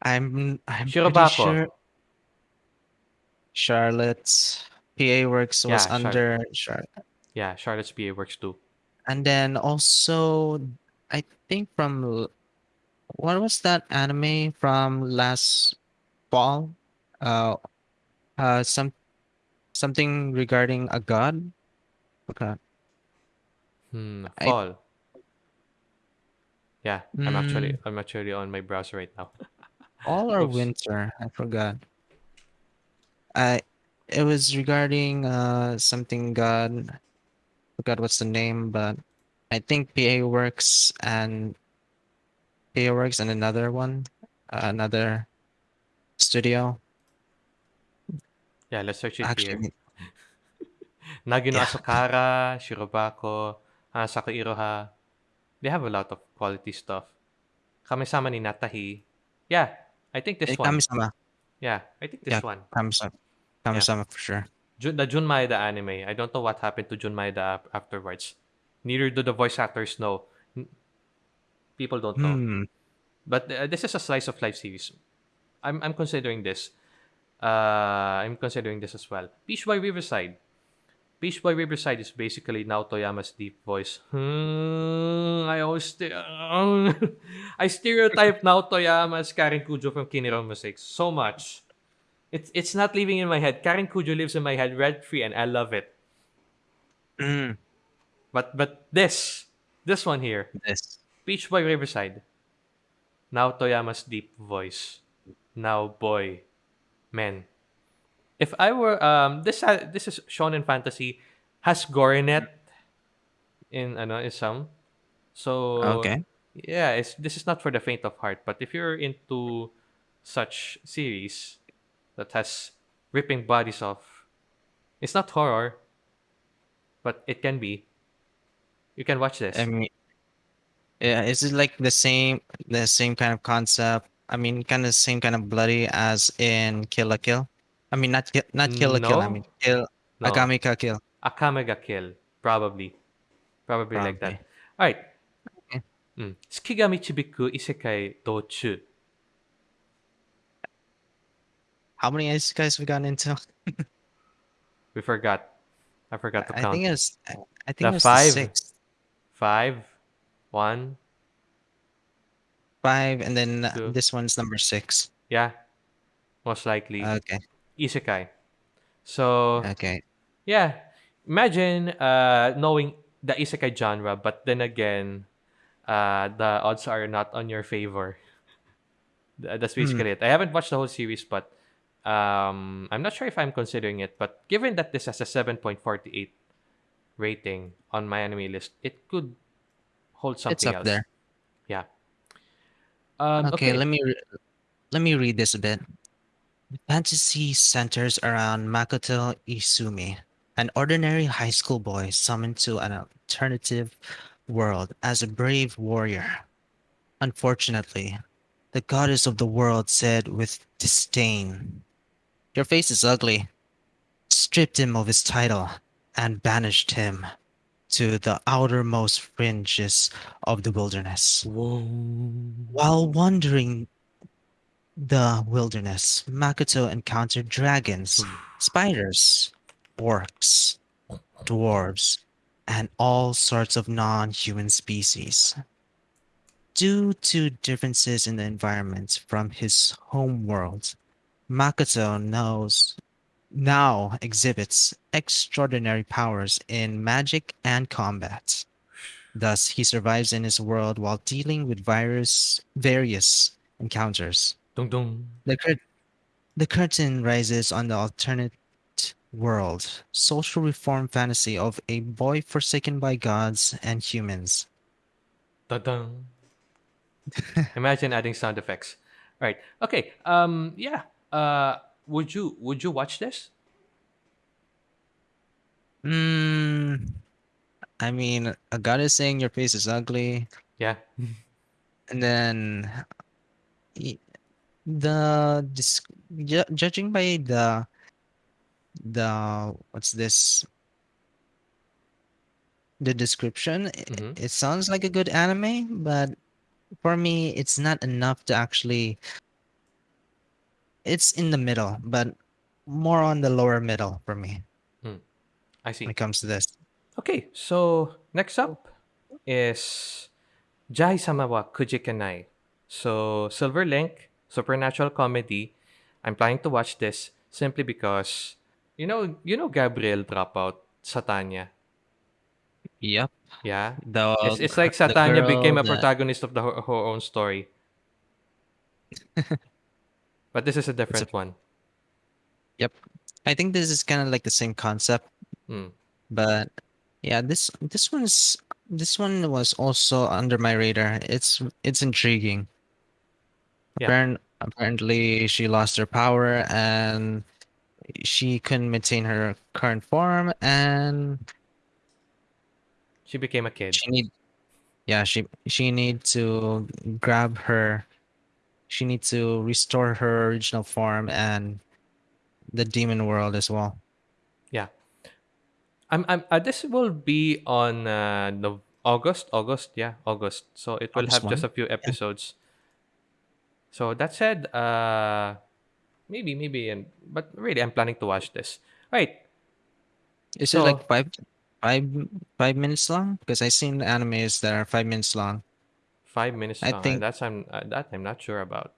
I'm I'm pretty Shirobako. sure Charlotte's PA Works was Yeah, under Charlotte. Yeah, Charlotte's PA Works too. And then also I think from l- what was that anime from last fall? Uh uh some something regarding a god? Forgot. Hmm, I fall. Yeah, I'm actually mm, I'm actually on my browser right now. all or Oops. winter? I forgot. I it was regarding uh something god. Forgot what's the name, but I think PA Works and PA Works and another one, uh, another studio. Yeah, let's search it here. Actually, Nagino yeah, Asukara, Shirobako, Hanasaku Iroha. They have a lot of quality stuff. Kamisama ni Natta Hi. Yeah, I think this eh, one. Kamisama. Yeah, I think this Yeah, one. Kamisama. Yeah. Kamisama for sure. Jun, the Jun Maeda anime. I don't know what happened to Jun Maeda ap- afterwards. Neither do the voice actors know. N- People don't know. Hmm. But uh, this is a slice of life series. I'm I'm considering this. Uh, I'm considering this as well. Peach Boy Riverside. Peach Boy Riverside is basically Nao Toyama's deep voice. Hmm, I always st- I stereotype now Yama as Karen Kujo from Kiniro Mosaic so much. It's it's not living in my head. Karen Kujo lives in my head rent free, and I love it. Mm, But but this this one here, this. Peach Boy Riverside. Nao Toyama's deep voice. Now boy, man. If I were um this ha- this is shonen fantasy has Gorinet in ano in some. So Okay. yeah, it's this is not for the faint of heart, but if you're into such series that has ripping bodies off, it's not horror, but it can be. You can watch this. I mean, yeah, is it like the same the same kind of concept? I mean, kind of same kind of bloody as in Kill la Kill. I mean, not Kill, not Kill la Kill. I mean, Kill no. Ka Kill. Akame ga Kill. Probably. Probably like that. Alright. Okay. Mm. Michibiku Isekai Dochu. How many isekais we gotten into? We forgot. I forgot to I count. think it was. I I think The it was the five. sixth, Five. One. five, and then Two. this one's number six. Yeah. Most likely. Okay. Isekai. So Okay. yeah. Imagine uh knowing the Isekai genre, but then again, uh the odds are not on your favor. Th- That's Hmm. basically it. I haven't watched the whole series, but um, I'm not sure if I'm considering it. But given that this has a 7.48 rating on my anime list, it could hold something It's up else. there. Yeah. Um, Okay. okay. Let me re- let me read this a bit. The fantasy centers around Makoto Izumi, an ordinary high school boy summoned to an alternative world as a brave warrior. Unfortunately, the goddess of the world said with disdain, Your face is ugly, stripped him of his title, and banished him to the outermost fringes of the wilderness. Whoa. While wandering the wilderness, Makoto encountered dragons, spiders, orcs, dwarves, and all sorts of non human species. Due to differences in the environment from his home world, Makoto knows now exhibits extraordinary powers in magic and combat. Thus, he survives in his world while dealing with virus, various encounters. The, cur- the curtain rises on the alternate world, social reform fantasy of a boy forsaken by gods and humans. Dun-dun. Imagine adding sound effects. All right. Okay. Um. Yeah. Uh. Would you Would you watch this? Mm, I mean, a god is saying your face is ugly, Yeah. and then the dis- ju- judging by the the what's this the description i- Mhm. it sounds like a good anime but for me it's not enough to actually it's in the middle but more on the lower middle for me I see. when it comes to this Okay. So next up is Jahy-sama wa Kujikenai. So Silver Link, supernatural comedy. I'm planning to watch this simply because you know you know Gabriel Dropout Satania. yep Yeah. the It's, it's like Satania became a that- protagonist of the her, her own story. but this is a different one. Yep. I think this is kind of like the same concept Mm. but yeah this this one's this one was also under my radar it's it's intriguing Yeah. Apparently she lost her power and she couldn't maintain her current form and She became a kid. she need yeah she she need to grab her she need to restore her original form and the demon world as well Yeah, I'm, I'm uh, this will be on uh, August, August, yeah, August. So it will August have just a few episodes. So that said, uh, maybe, maybe, and but really, I'm planning to watch this. Right, is So- it like five five five minutes long because i seen animes that are five minutes long five minutes I long. think- That's I'm uh, that I'm not sure about.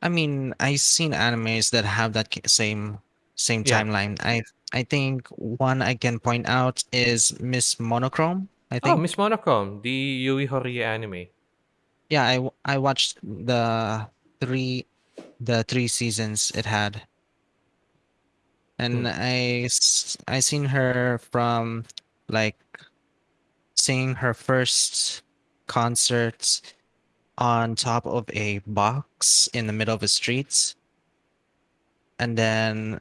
I mean, I've seen animes that have that same same Yeah. timeline. I I think one I can point out is Miss Monochrome. I Oh, think. Miss Monochrome, the Yui Horie anime. Yeah, I I watched the three the three seasons it had. And Hmm. I s- I seen her from like seeing her first concert on top of a box in the middle of the streets. And then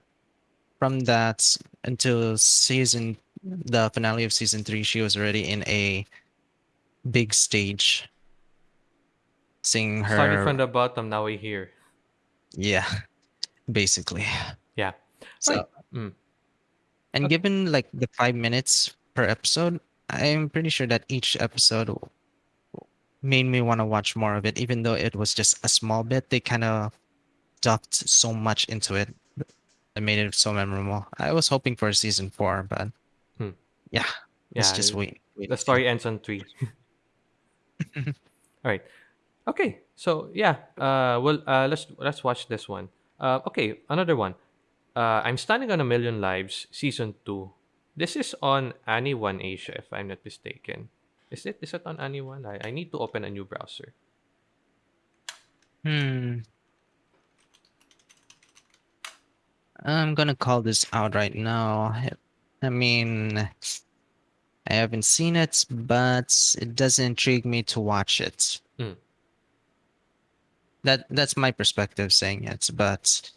from that until season the finale of season three, she was already in a big stage singing her Starting from the bottom, now we here. yeah basically Yeah. so Right. Mm. and Okay. given like the five minutes per episode i'm pretty sure that each episode made me want to watch more of it even though it was just a small bit they kind of dumped so much into it that made it so memorable i was hoping for a season four but Hmm. yeah Yeah. let's just wait, wait The story ends on three. All right. Okay. So yeah. Uh. Well. Uh. Let's let's watch this one. Uh. Okay. Another one. Uh. I'm standing on a million lives. Season two. This is on Ani One Asia, if I'm not mistaken. Is it? Is it on Ani One? I, I need to open a new browser. Hmm. I'm gonna call this out right now. I mean, I haven't seen it, but it doesn't intrigue me to watch it. Mm. That that's my perspective saying it, but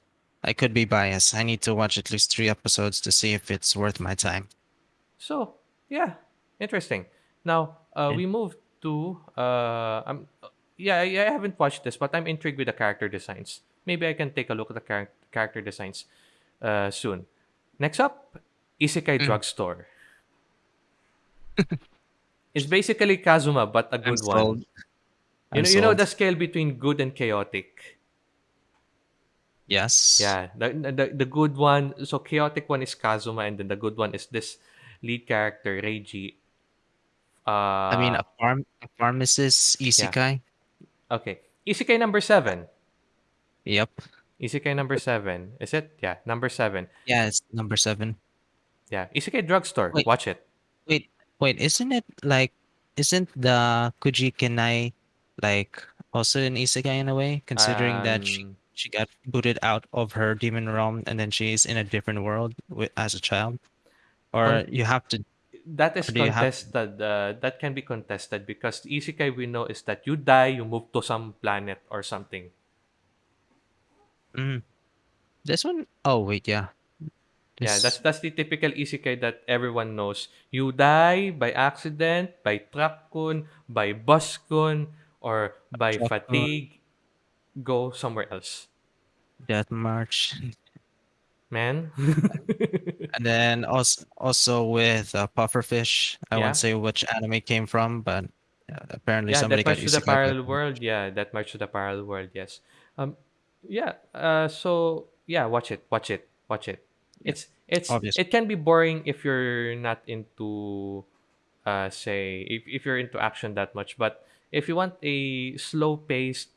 I could be biased. I need to watch at least three episodes to see if it's worth my time. So yeah. Interesting. Now, uh, Yeah. we move to uh, um, yeah, I, I haven't watched this, but I'm intrigued with the character designs. Maybe I can take a look at the char- character designs uh, soon. Next up, Isekai Mm. Drugstore. it's basically Kazuma, but a I'm good one. You know, you know the scale between good and chaotic. Yes. Yeah, the, the the good one. So chaotic one is Kazuma, and then the good one is this lead character Reiji. I mean, Uh, a farm, a pharmacist yeah. isekai. Okay, Isekai number seven. Yep. Isekai number seven. Is it? Yeah, number seven. Yeah, it's number seven. Yeah, Isekai Drugstore. Wait, Watch it. wait, wait. Isn't it like, isn't the Kuji Kenai like also an isekai in a way, considering that she Um, she got booted out of her demon realm and then she's in a different world with, as a child? Or con- you have to, that is you have? contested. Uh, that can be contested because the Isekai we know is that you die, you move to some planet or something. Mm, this one? Oh wait, yeah. Yeah, that's that's the typical isekai that everyone knows. You die by accident, by truck kun, by bus kun, or by fatigue. Go somewhere else, Death March, man. and then also also with uh, Pufferfish. I won't say which anime came from, but uh, apparently yeah. somebody That got much to the isekai parallel world. Yeah, that much to the parallel world. Yes. Um. Yeah. Uh. So yeah, watch it. Watch it. Watch it. yeah, It's it's obviously. it can be boring if you're not into uh say if, if you're into action that much but if you want a slow paced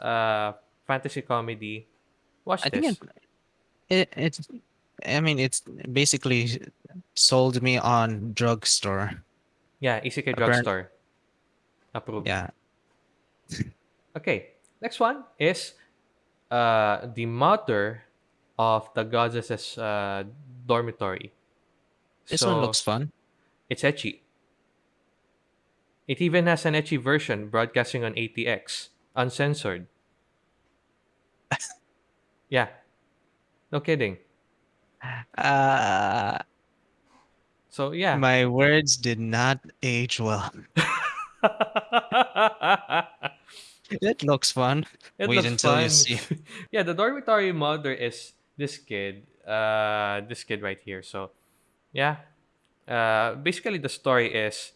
uh fantasy comedy watch I think it, this it it's I mean it's basically sold me on drugstore. yeah isekai drugstore approved yeah. okay next one is uh the mother of the goddess's uh dormitory This one looks fun. it's ecchi it even has an ecchi version broadcasting on AT-X uncensored yeah no kidding Uh, so yeah my words did not age well. It looks fun. it Wait looks until you fun. see. yeah, the dormitory mother is this kid. Uh, this kid right here. So, yeah. Uh, basically, the story is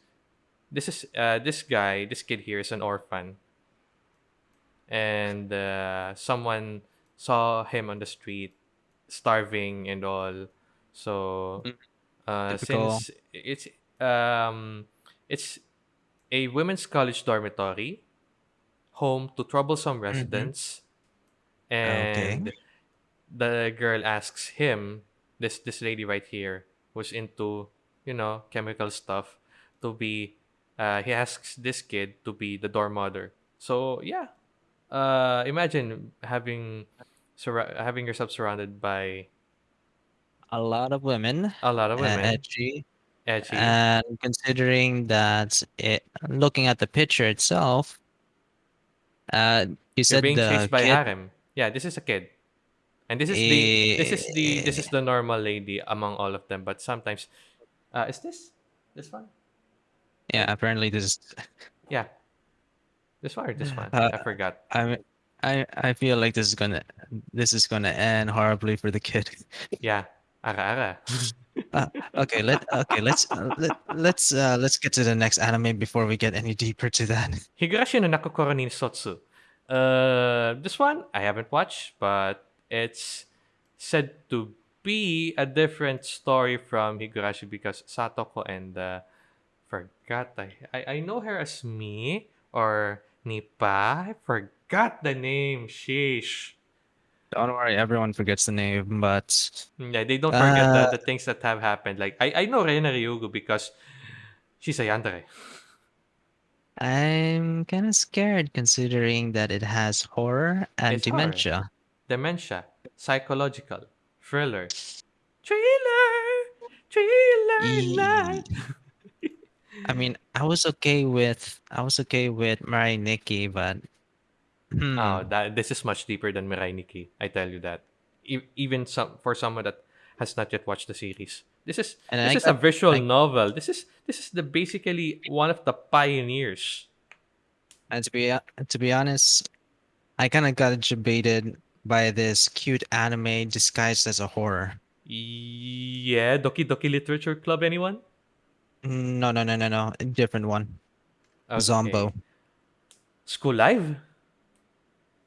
this is uh this guy, this kid here is an orphan, and uh, someone saw him on the street, starving and all. So, Mm, uh, Typical. since it's um, it's a women's college dormitory, home to troublesome hmm residents Okay. and the girl asks him this this lady right here who's into you know chemical stuff to be uh he asks this kid to be the dorm mother. So yeah. Uh imagine having surra- having yourself surrounded by A lot of women, a lot of women. Edgy, edgy. And considering that it, looking at the picture itself, uh, you you're said being the chased by kid, harem. Yeah this is a kid. And this is the this is the this eh, is the normal lady among all of them but sometimes uh is this this one yeah, apparently this is, yeah this one this one uh, i forgot I, I, I feel like this is gonna, this is gonna end horribly for the kid. Yeah, ara ara. Uh, okay, let okay, let's uh, let, let's uh, let's get to the next anime before we get any deeper to that. Higurashi no Naku Koro ni Sotsu. Uh, this one I haven't watched, but it's said to be a different story from Higurashi because Satoko and uh, forgot I, I I know her as me or Nipa. I forgot the name. Sheesh. Don't worry, everyone forgets the name, but Yeah, they don't forget the, uh, the things that have happened. Like I, I know Rena Ryugu because she's a yandere. I'm kind of scared considering that it has horror and It's horror. dementia. dementia, psychological, thriller, thriller, thriller night. E- I mean, I was okay with I was okay with Mirai Nikki, but Oh, hmm, that this is much deeper than Mirai Nikki. I tell you that. E- even some for someone that has not yet watched the series, This is And this I is a visual like novel. This is this is the basically one of the pioneers. and to be to be honest, I kind of got jebaited by this cute anime disguised as a horror. Yeah, Doki Doki Literature Club. Anyone? No, no, no, no, no. A different one. Zombo. School Live.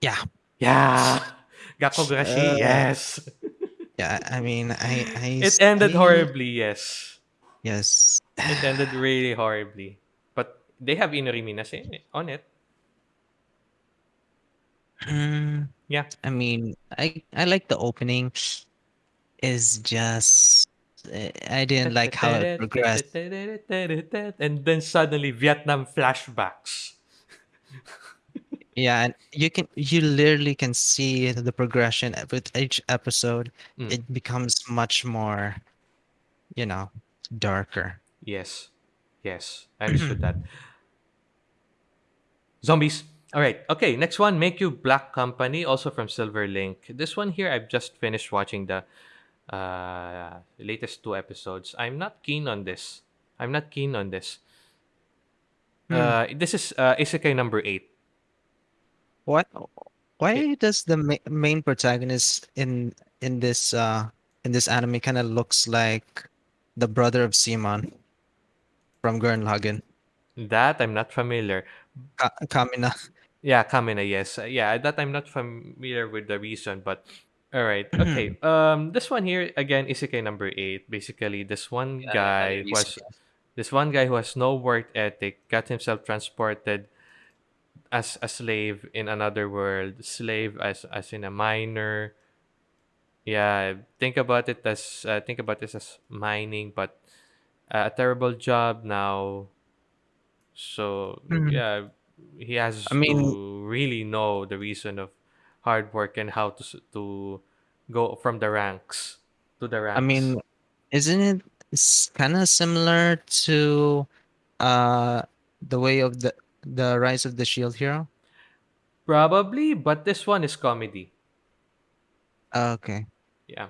Yeah. Yeah. Gakkou Gurashi. Uh, yes. Yeah. I mean, I, I. It ended I- horribly. Yes. Yes. It ended really horribly. But they have Inori Minase on it. Mm, Yeah. I mean, I I like the opening. Is just I didn't like how it progressed. And then suddenly Vietnam flashbacks. Yeah, and you can you literally can see the progression with each episode. Mm. It becomes much more, you know, darker. Yes. Yes. I understood that. Zombies. All right. Okay. Next one, Meikyuu Black Company, also from Silver Link. This one here, I've just finished watching the uh, latest two episodes. I'm not keen on this. I'm not keen on this. Hmm. Uh, this is uh, Isekai number eight. What? Why does the ma main protagonist in in this uh in this anime kind of looks like the brother of Simon from Gurren Lagann? That I'm not familiar. Ka Kamina. Yeah, Kamina, yes. Uh, yeah, that I'm not familiar with the reason, but all right. Okay. um this one here again Isekai number 8. Basically, this one Yeah, guy who has this one guy who has no work ethic got himself transported as a slave in another world. Slave as as in a miner. Yeah, think about it as uh, think about this as mining, but uh, a terrible job now. So Hmm. yeah, he has I mean- to really know the reason of hard work and how to s- to go from the ranks to the ranks. I mean, isn't it kind of similar to uh the way of the the Rise of the Shield Hero? probably, but this one is comedy. Uh, okay. Yeah.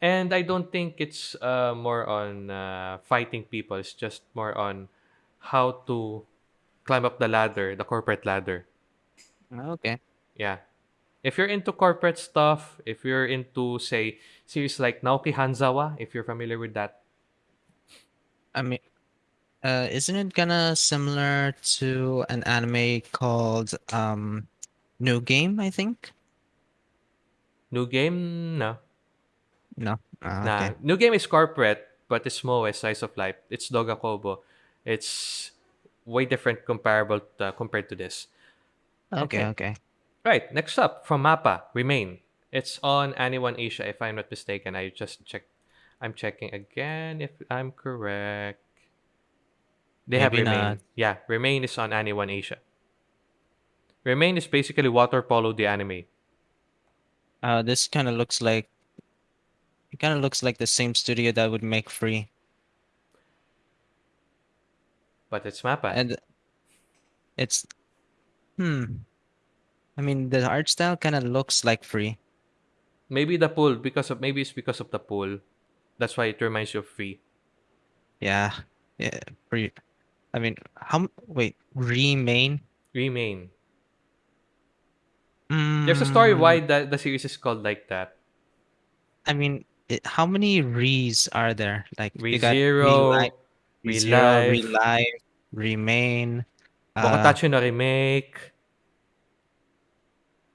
And I don't think it's uh, more on uh, fighting people. It's just more on how to climb up the ladder, the corporate ladder. Okay. Yeah. If you're into corporate stuff, if you're into, say, series like Naoki Hanzawa, if you're familiar with that, I mean, uh, isn't it kinda similar to an anime called um New Game, I think? new game, no. No. Ah, Nah. okay. New game is corporate, but it's Moe, Size of Life. It's Doga Kobo. It's way different comparable to, compared to this. Okay, Okay. okay. Right, next up from Mappa, Remain. It's on Ani-One Asia, if I'm not mistaken. I just checked. I'm checking again if I'm correct. They have Maybe Remain. not. Yeah, Remain is on Ani-One Asia. Remain is basically water polo the anime. Uh, this kind of looks like it kind of looks like the same studio that would make Free, But it's Mappa. and it's hmm. I mean, the art style kind of looks like Free. maybe the pool because of maybe it's because of the pool. That's why it reminds you of free. Yeah, yeah. Free. I mean, how? Wait, Remain. Remain. There's a story Mm, why the, the series is called like that. I mean, it, how many re's are there? Like you got ReZero, ReLIFE, ReZero, ReLIFE, ReLIFE, Remain. Uh, no remake.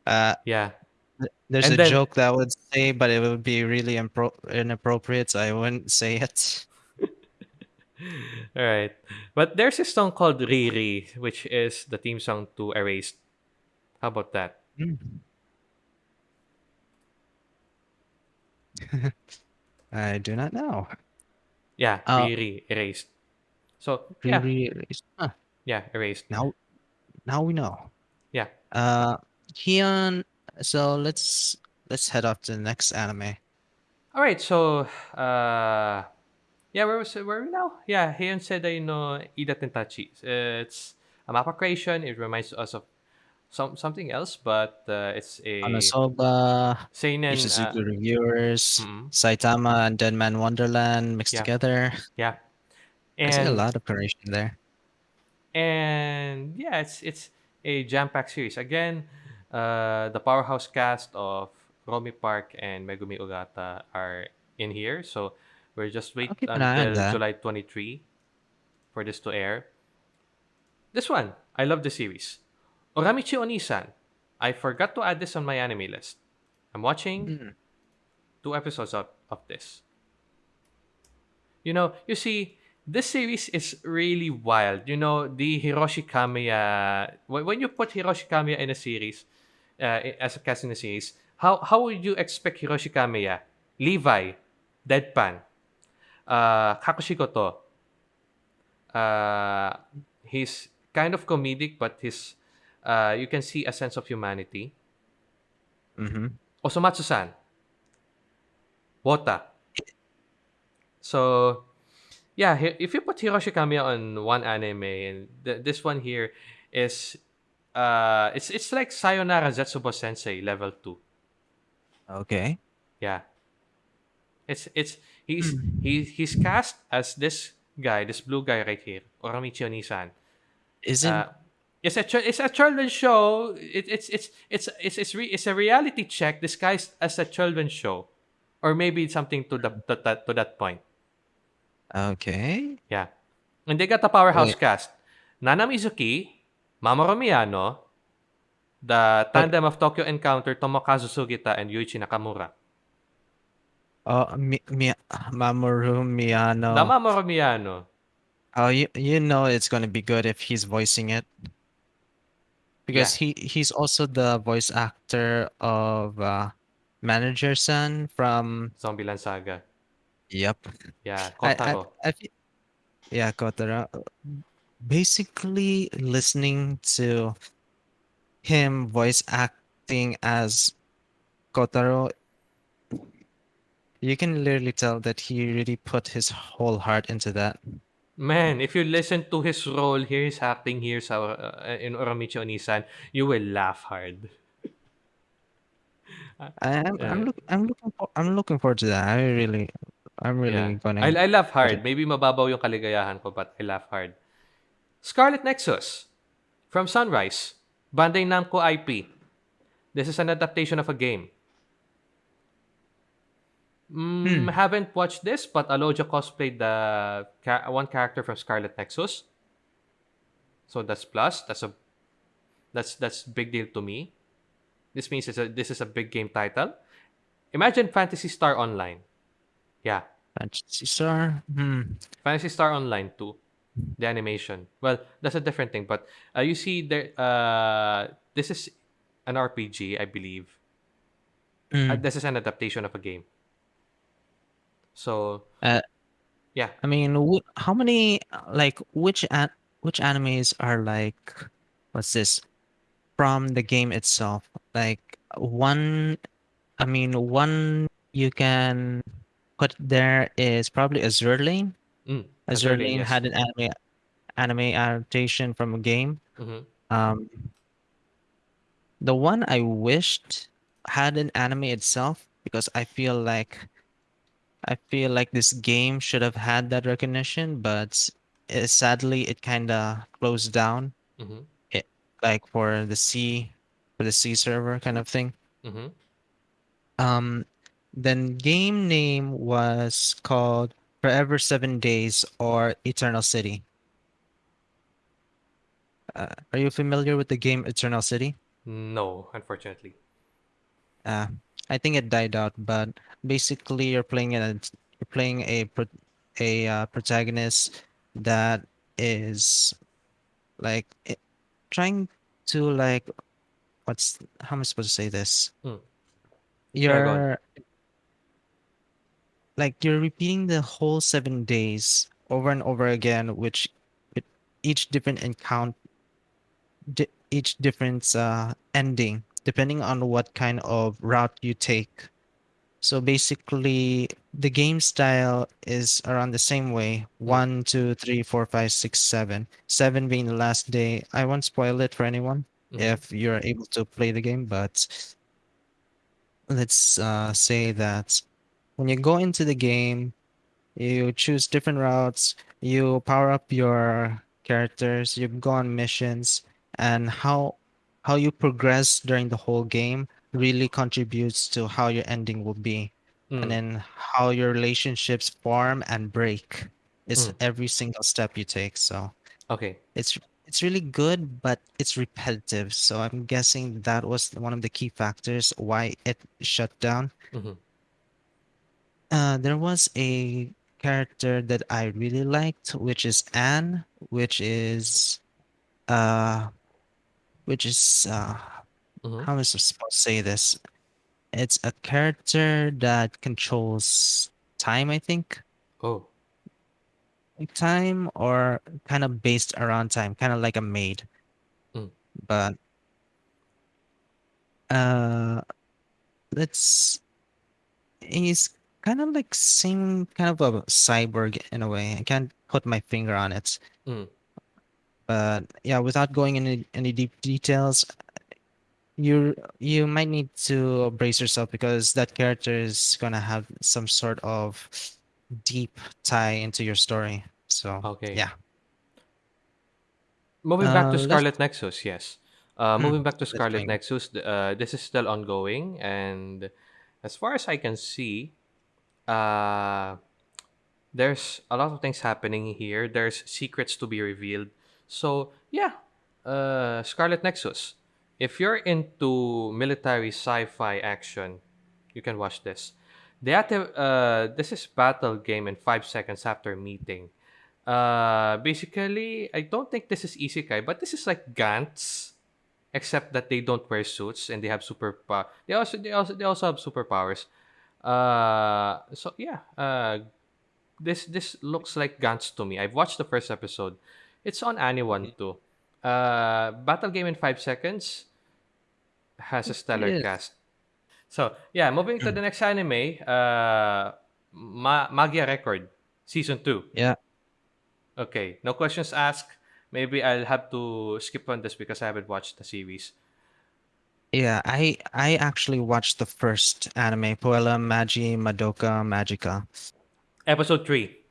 Uh, Yeah. th- there's And a then- joke that I would say, but it would be really impro- inappropriate, so I wouldn't say it. All right. But there's a song called Re:Re:, which is the theme song to Erased. How about that? I do not know. Yeah, Uh, Re:Re:, Erased. So, yeah, Really, huh, yeah, Erased. now, now we know. Yeah. Uh, Kion. So let's let's head off to the next anime. All right, so uh yeah, where was where are we now? Yeah, Heian said I know Ida Tentachi. Uh, it's a mappa creation. It reminds us of some something else, but uh, it's a Konosuba, seinen. Uh, Ishuzoku Reviewers, mm, Saitama, and Deadman Wonderland mixed yeah, together. yeah, I see a lot of creation there. and yeah, it's it's a jam-packed series. Again, uh, the powerhouse cast of Romi Park and Megumi Ogata are in here, so we're just wait keep an eye on until that. July 23 for this to air. This one, I love the series. Uramichi Onisan. I forgot to add this on my anime list. I'm watching Mm, two episodes of, of this. You know, you see, this series is really wild. You know, the Hiroshi Kamiya. When when you put Hiroshi Kamiya in a series, as a cast in a series, how how would you expect Hiroshi Kamiya, Levi, Deadpan, uh, Kakushikoto? Uh, he's kind of comedic, but his uh, you can see a sense of humanity. mhm. Osomatsu-san, Wota. So Yeah, if you put Hiroshi Kamiya on one anime, and th- this one here is, uh, it's it's like Sayonara Zetsubo Sensei level two. Okay. Yeah, it's it's he's Mm. he he's cast as this guy, this blue guy right here, Uramichi Onisan. Isn't Uh, it's a it's a children's show. It, it's it's it's it's it's, re- it's a reality check disguised as a children's show, or maybe something to the to that to that point. okay? Yeah. And they got the powerhouse Wait, cast. Nana Mizuki, Mamoru Miyano, the tandem of Tokyo Encounter, Tomokazu Sugita, and Yuichi Nakamura. oh, Mi, Mi, Mamoru The Miyano. Mamoru Miyano. Oh, you you know it's gonna be good if he's voicing it because Yeah. he he's also the voice actor of uh, Manager Son from. Zombieland Saga. Yep. Yeah. I I I yeah, Kotaro. Basically, listening to him voice acting as Kotaro, you can literally tell that he really put his whole heart into that. Man, if you listen to his role here, his acting here sa, uh, in Uramichi Onisan, you will laugh hard. Uh, I am I'm look I'm looking for I'm looking forward to that. I really I'm really Yeah. I, gonna I laugh put it. hard. Maybe mababaw yung kaligayahan ko, but I laugh hard. Scarlet Nexus. From Sunrise. Bandai Namco IP. This is an adaptation of a game. Mm, Hmm. haven't watched this, but Alodia cosplayed the ca- one character from Scarlet Nexus, so that's plus. That's a that's that's big deal to me. This means it's a this is a big game title. Imagine Phantasy Star Online. Yeah, Phantasy Star. Hmm. Phantasy Star Online 2. The animation. Well, that's a different thing, but uh, you see there. Uh, this is an RPG, I believe. Uh, Hmm. this is an adaptation of a game. So Uh, yeah, I mean, wh- how many uh, like which an which animes are like what's this from the game itself? Like one, I mean, one you can put there is probably Azure Lane. Mm, Azure Azure Lane, Lane yes. had an anime anime adaptation from a game. hmm Um, the one I wished had an anime itself because I feel like I feel like this game should have had that recognition, but uh, sadly it kind of closed down. hmm It like for the C for the C server kind of thing. hmm Um, then game name was called Forever Seven Days or Eternal City. Uh, are you familiar with the game Eternal City? No, unfortunately. Uh, I think it died out, but basically you're playing a you're playing a a uh, protagonist that is like i- trying to like what's how am I supposed to say this? Mm. Yeah, go on. You're like you're repeating the whole seven days over and over again, which with each different encounter, di- each different uh, ending, depending on what kind of route you take. So basically, the game style is around the same way. Mm. One, two, three, four, five, six, seven. Seven being the last day. I won't spoil it for anyone. Mm-hmm. if you're able to play the game, but let's uh, say that when you go into the game, you choose different routes, you power up your characters, you go on missions, and how how you progress during the whole game really contributes to how your ending will be. And Mm. then how your relationships form and break is Mm. every single step you take. So Okay. it's it's really good, but it's repetitive. So I'm guessing that was one of the key factors why it shut down. Mm-hmm. Uh, there was a character that I really liked, which is Anne, which is uh, which is uh, Mm-hmm. how am I supposed to say this? It's a character that controls time, I think. Oh. Time or kind of based around time, kind of like a maid. Mm. But uh let's he's kind of like same kind of a cyborg in a way. I can't put my finger on it. Mm. But yeah, without going into any deep details, you you might need to brace yourself because that character is gonna have some sort of deep tie into your story. So Okay. yeah. Moving back Uh to let's Scarlet Nexus, yes. Uh, hmm, moving back to Scarlet Nexus, uh, this is still ongoing, and as far as I can see, uh, there's a lot of things happening here. There's secrets to be revealed. So yeah, uh, Scarlet Nexus. If you're into military sci-fi action, you can watch this. The active, uh, this is battle game in five seconds after meeting. Uh, basically, I don't think this is isekai, but this is like Gantz, except that they don't wear suits and they have super. They also they also they also have superpowers. Uh, so yeah, uh, this this looks like Gantz to me. I've watched the first episode. It's on Ani-One too. Uh, Battle Game in Five Seconds has a stellar Yes. cast. So yeah, moving to the next anime, uh, Ma- Magia Record season two. Yeah. Okay, no questions asked. Maybe I'll have to skip on this because I haven't watched the series. Yeah, I I actually watched the first anime, Puella Magi Madoka Magica. Episode three.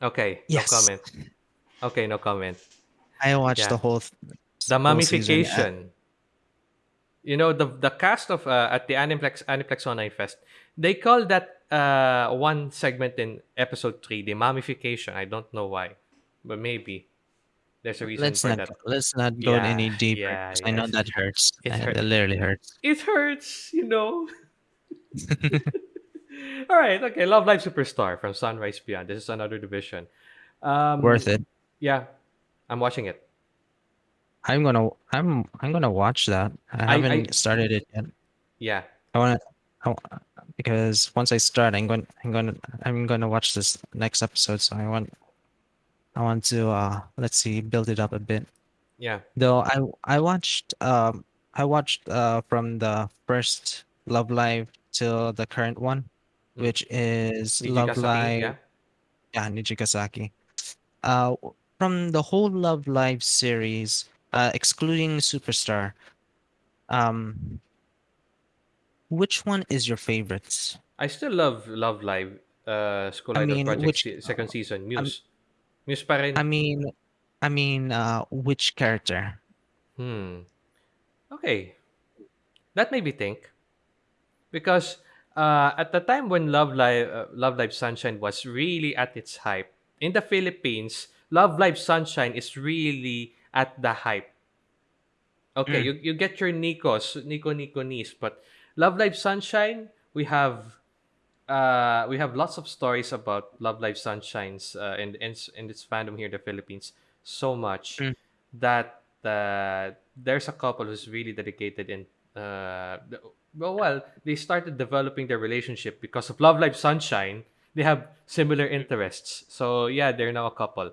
Okay, Yes. no comment. Okay, no comment. I watched Yeah, the whole th- the whole season. Mummification. You know the the cast of uh, at the Aniplex Aniplex Online Fest. They call that uh one segment in episode three the mummification. I don't know why, but maybe there's a reason let's for not that. let's not go Yeah, any deeper yeah, I know that hurts. It literally hurts. It hurts, you know. All right, okay. Love Live Superstar from Sunrise Beyond. This is another division. Um, Worth it. yeah, I'm watching it. I'm gonna I'm I'm gonna watch that. I I, I, haven't started it yet. yeah, I wanna I, because once I start, I'm going I'm gonna I'm gonna watch this next episode. So I want I want to uh let's see build it up a bit. yeah. Though I I watched um I watched uh from the first Love Live till the current one, Mm. which is Love Live yeah. yeah Nijigasaki. Uh from the whole Love Live series, uh excluding Superstar, um which one is your favorite? I still love Love Live. Uh, School I Idol mean Project which se- second season. um, Muse pa rin. I mean I mean uh which character? Hmm. Okay, that made me think because uh, at the time when Love Live, uh, Love Live Sunshine was really at its hype in the Philippines, Love Live Sunshine is really at the hype. Okay, Mm, you, you get your Nikos, Nico Nico Nis, but Love Live Sunshine, we have uh, we have lots of stories about Love Live Sunshines uh, and in, in its fandom here in the Philippines so much mm, that uh, there's a couple who's really dedicated in uh, the- well, well, they started developing their relationship because of Love Live Sunshine. They have similar interests, so yeah, they're now a couple.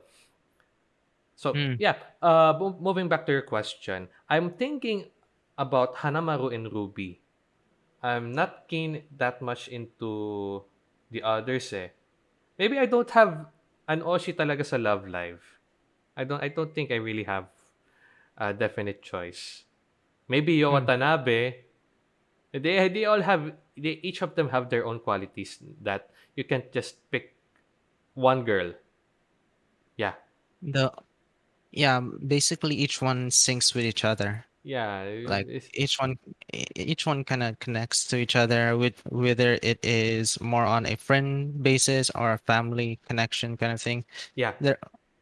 So mm. yeah, uh, mo- moving back to your question, I'm thinking about Hanamaru and Ruby. I'm not keen that much into the others eh. Maybe I don't have an Oshi talaga sa Love Live. I don't I don't think I really have a definite choice. Maybe Yo Hmm. Watanabe. They they all have they each of them have their own qualities that you can't just pick one girl. Yeah. The yeah, basically each one syncs with each other. Yeah. Like it's- each one e- each one kind of connects to each other with whether it is more on a friend basis or a family connection kind of thing. yeah. They're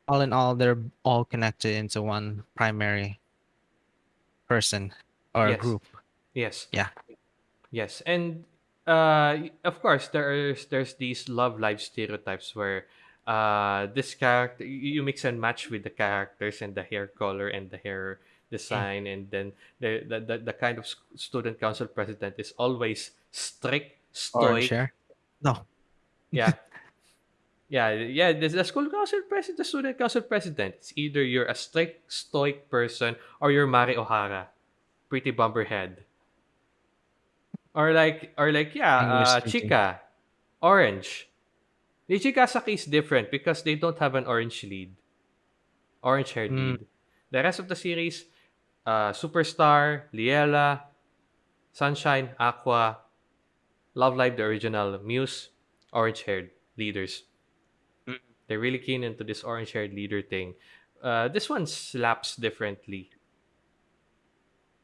all in all they're all connected into one primary person or Yes. group. Yes. Yeah. Yes, and uh, of course there's there's these love life stereotypes where uh, this character you you mix and match with the characters and the hair color and the hair design, and then the the, the, the kind of student council president is always strict, stoic. hair. No. Yeah. Yeah, yeah. The, the school council president, the student council president. It's either you're a strict, stoic person or you're Mari Ohara, pretty bumperhead. Or like, or like, yeah, uh. Chika, orange. The Nijigasaki is different because they don't have an orange lead, orange haired Mm. lead. The rest of the series, uh, Superstar, Liella, Sunshine, Aqours, Love Live, the original, Muse, orange haired leaders. Mm. They're really keen into this orange haired leader thing. Uh, this one slaps differently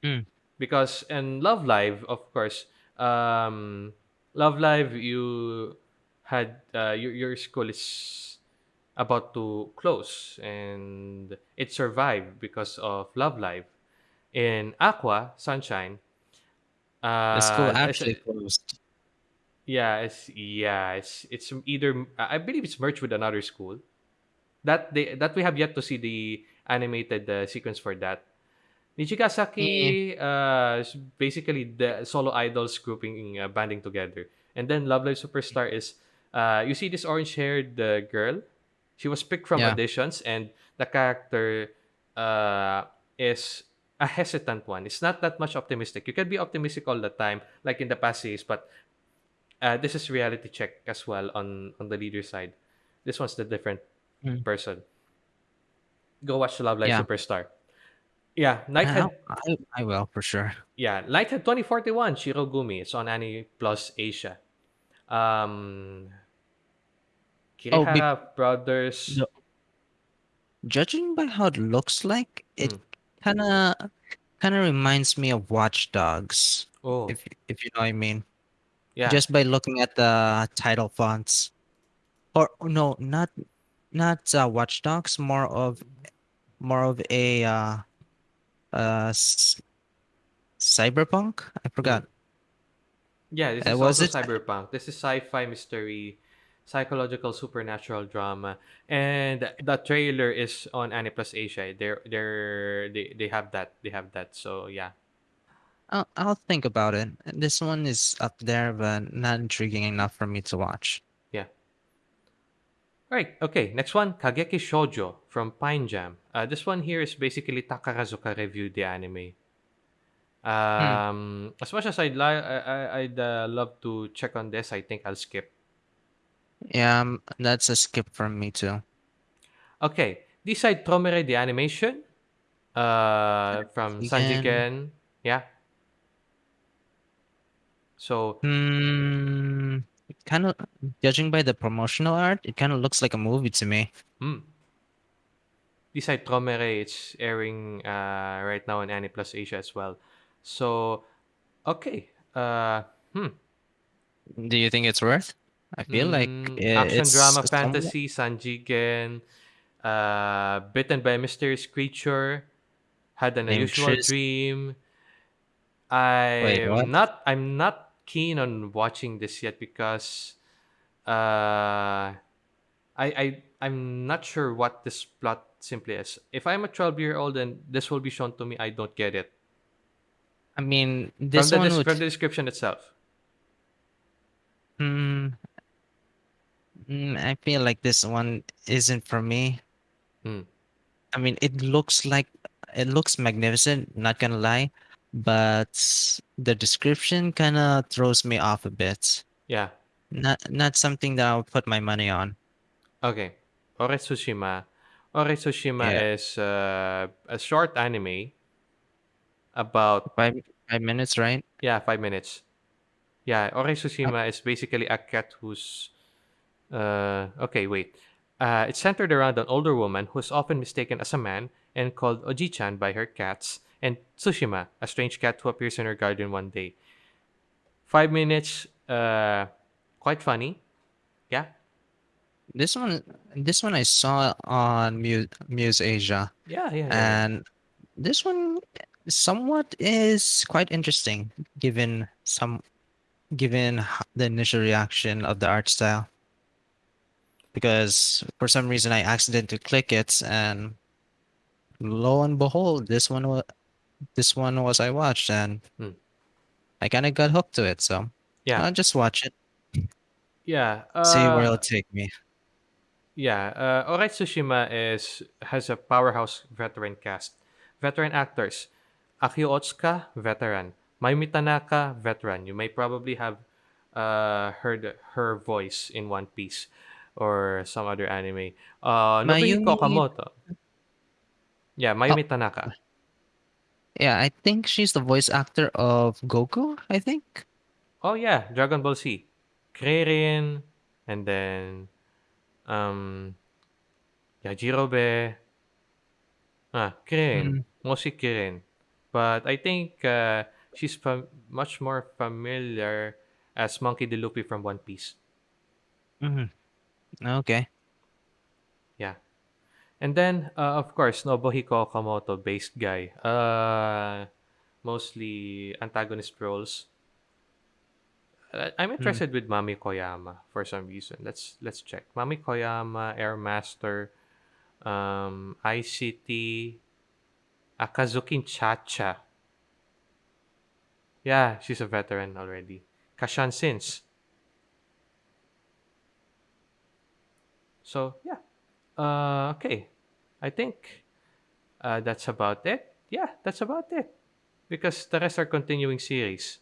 Mm. because in Love Live, of course, um, Love Live, you had uh, your your school is about to close and it survived because of Love Live. In Aqours Sunshine, The school uh, actually closed. yeah, it's yeah, it's it's either I believe it's merged with another school. That they that we have yet to see the animated uh, sequence for that. Nijigasaki uh, basically the solo idols grouping uh, banding together, and then Love Live Superstar is uh, you see this orange haired uh, girl. She was picked from Yeah. auditions, and the character uh, is a hesitant one. It's not that much optimistic. You can be optimistic all the time, like in the past series, but uh, this is reality check as well on on the leader side. This one's the different Mm. person. Go watch Love Live Yeah. Superstar. Yeah, I, Nighthead. I, I will for sure. Yeah, Nighthead 2041, Shirogumi. It's on Anime Plus Asia. Um, Oh, be- Brothers. No. Judging by how it looks like, it Mm. Kind of kind of reminds me of Watch Dogs, Oh, if if you know what I mean. yeah. Just by looking at the title fonts, or no, not not uh, Watch Dogs, more of more of a uh, uh, cyberpunk. I forgot. Yeah, this Uh, is was also it- cyberpunk. This is sci-fi mystery, psychological supernatural drama, and the trailer is on Aniplus Asia. They're they're they, they have that they have that. So yeah, I'll I'll think about it. This one is up there, but not intriguing enough for me to watch. yeah. Right. Okay. Next one, Kageki Shoujo from Pine Jam. Uh, this one here is basically Takarazuka reviewed the anime. Um, as much as I'd li- I, I, I'd uh, love to check on this, I think I'll skip. Yeah, um, that's a skip from me too. Okay, D_CIDE TRAUMEREI the animation uh from Sanjigen. Yeah. So Hmm. Kind of judging by the promotional art, it kind of looks like a movie to me. mm, D_CIDE TRAUMEREI it's airing uh right now on Aniplus Asia as well. So okay. Uh hmm. Do you think it's worth? I feel like Mm, i- action it's drama somewhat- fantasy Sanjigen uh bitten by a mysterious creature had an unusual dream i'm what? not i'm not keen on watching this yet because uh i i i'm not sure what this plot simply is if i'm a 12 year old and this will be shown to me i don't get it I mean, this from the, one des- would. from the description itself Hmm. Mm, I feel like this one isn't for me. Hmm. I mean, it looks like it looks magnificent, not gonna lie, but the description kind of throws me off a bit. yeah Not not something that I'll put my money on. Okay. Ore Tsushima Ore Tsushima Yeah, is uh, a short anime about five five minutes, right? yeah five minutes. Yeah, Ore Tsushima is basically a cat who's uh, okay. Wait, uh, it's centered around an older woman who's often mistaken as a man and called Oji-chan by her cats, and Tsushima, a strange cat who appears in her garden one day. Five minutes, uh, quite funny. Yeah, This one, this one I saw on Muse, Muse Asia, yeah, yeah, yeah, yeah. and this one somewhat is quite interesting, given some given the initial reaction of the art style. Because for some reason I accidentally click it, and lo and behold, this one was this one was I watched, and Hmm. I kind of got hooked to it. So Yeah, I'll just watch it, yeah. see where it'll Uh, take me. Yeah, uh, Ore Tsushima is has a powerhouse veteran cast. Veteran actors: Akio Otsuka, veteran. Mayumi Tanaka, veteran. You may probably have uh, heard her voice in One Piece or some other anime. Uh, Nobuhiko Mayumi, Okamoto. Yeah, oh Mayumi Tanaka. yeah, I think she's the voice actor of Goku. I think. Oh yeah, Dragon Ball Z. Krillin, and then um, yeah, Jirobe. Ah, Kirin. Mm, Mostly Kirin. But I think uh, she's fam- much more familiar as Monkey D. Luffy from One Piece. mhm, Okay. Yeah. And then, uh, of course, Nobuhiko Okamoto based guy. Uh, mostly antagonist roles. Uh, I'm Mm, interested with Mami Koyama for some reason. Let's let's check. Mami Koyama, Air Master, um, ICT, Akazukin Chacha. Yeah, she's a veteran already. Casshern Sins. So yeah. Uh, okay. I think uh, that's about it. Yeah, that's about it. Because the rest are continuing series.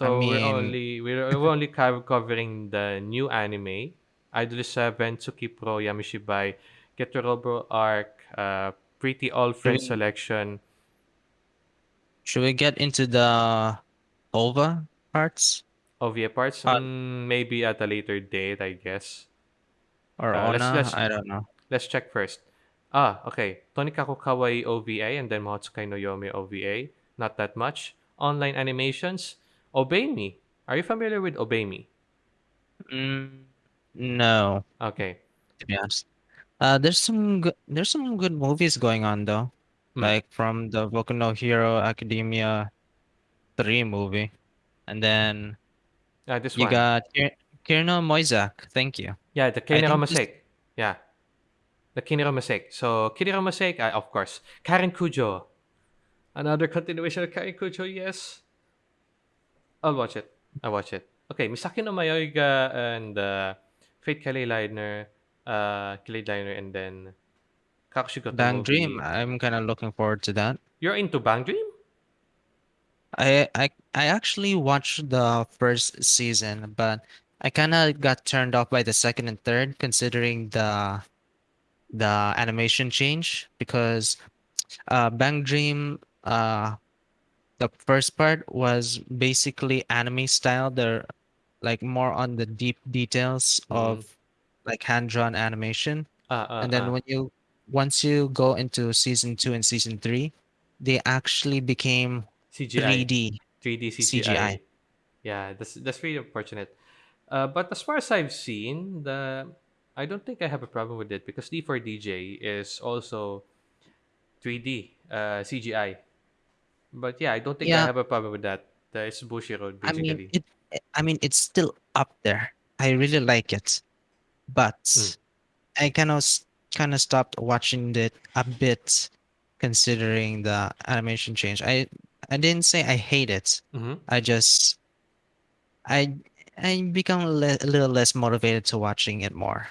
I So we're only we're, we're only covering the new anime, Idol Seven, Tsukipro, Yamishibai, Getter Robo Arc, uh, Pretty All Friends we Selection, should we get into the OVA parts? OVA parts. Uh, Mm, maybe at a later date, I guess. Or Uh, let's ONA? let's I don't know. Let's check first. Ah, okay. Tonikaku Kawaii OVA and then Mahotsukai no Yome OVA. Not that much. Online animations. Obey Me. Are you familiar with Obey Me? Mm, no, Okay. to be honest. Uh, there's some good, there's some good movies going on though, Hmm. like from the Boku no Hero Academia 3 movie, and then Uh, this you one. got Kiniro Mosaic. Thank you. Yeah, the I Kinero think this. Mistake. Yeah, the Kinero Mistake. So, Kinero Mistake, uh, of course. Karen Kujo. Another continuation of Karen Kujo, yes. I'll watch it. I'll watch it. Okay, Misaki no Mayoiga and uh, Fate Kaleid Liner, uh, Kaleid Liner, and then Kakushigoto Bang Dream. I'm kind of looking forward to that. You're into Bang Dream? I I I actually watched the first season, but I kind of got turned off by the second and third, considering the the animation change because uh Bang Dream uh the first part was basically anime style. They're like more on the deep details Mm-hmm. of like hand-drawn animation. Uh, uh, And then uh. when you once you go into season two and season three, they actually became CGI. 3D 3D CGI. CGI. Yeah, that's that's really unfortunate. Uh, but as far as I've seen, the I don't think I have a problem with it because D4DJ is also 3D uh, CGI. But yeah, I don't think I Yeah, have a problem with that. Uh, it's Bushiroad I mean basically. it I mean it's still up there. I really like it. Mm. But I kind of kind of stopped watching it a bit considering the animation change. I I didn't say I hate it. Mm-hmm. I just I I become a, le- a little less motivated to watching it more.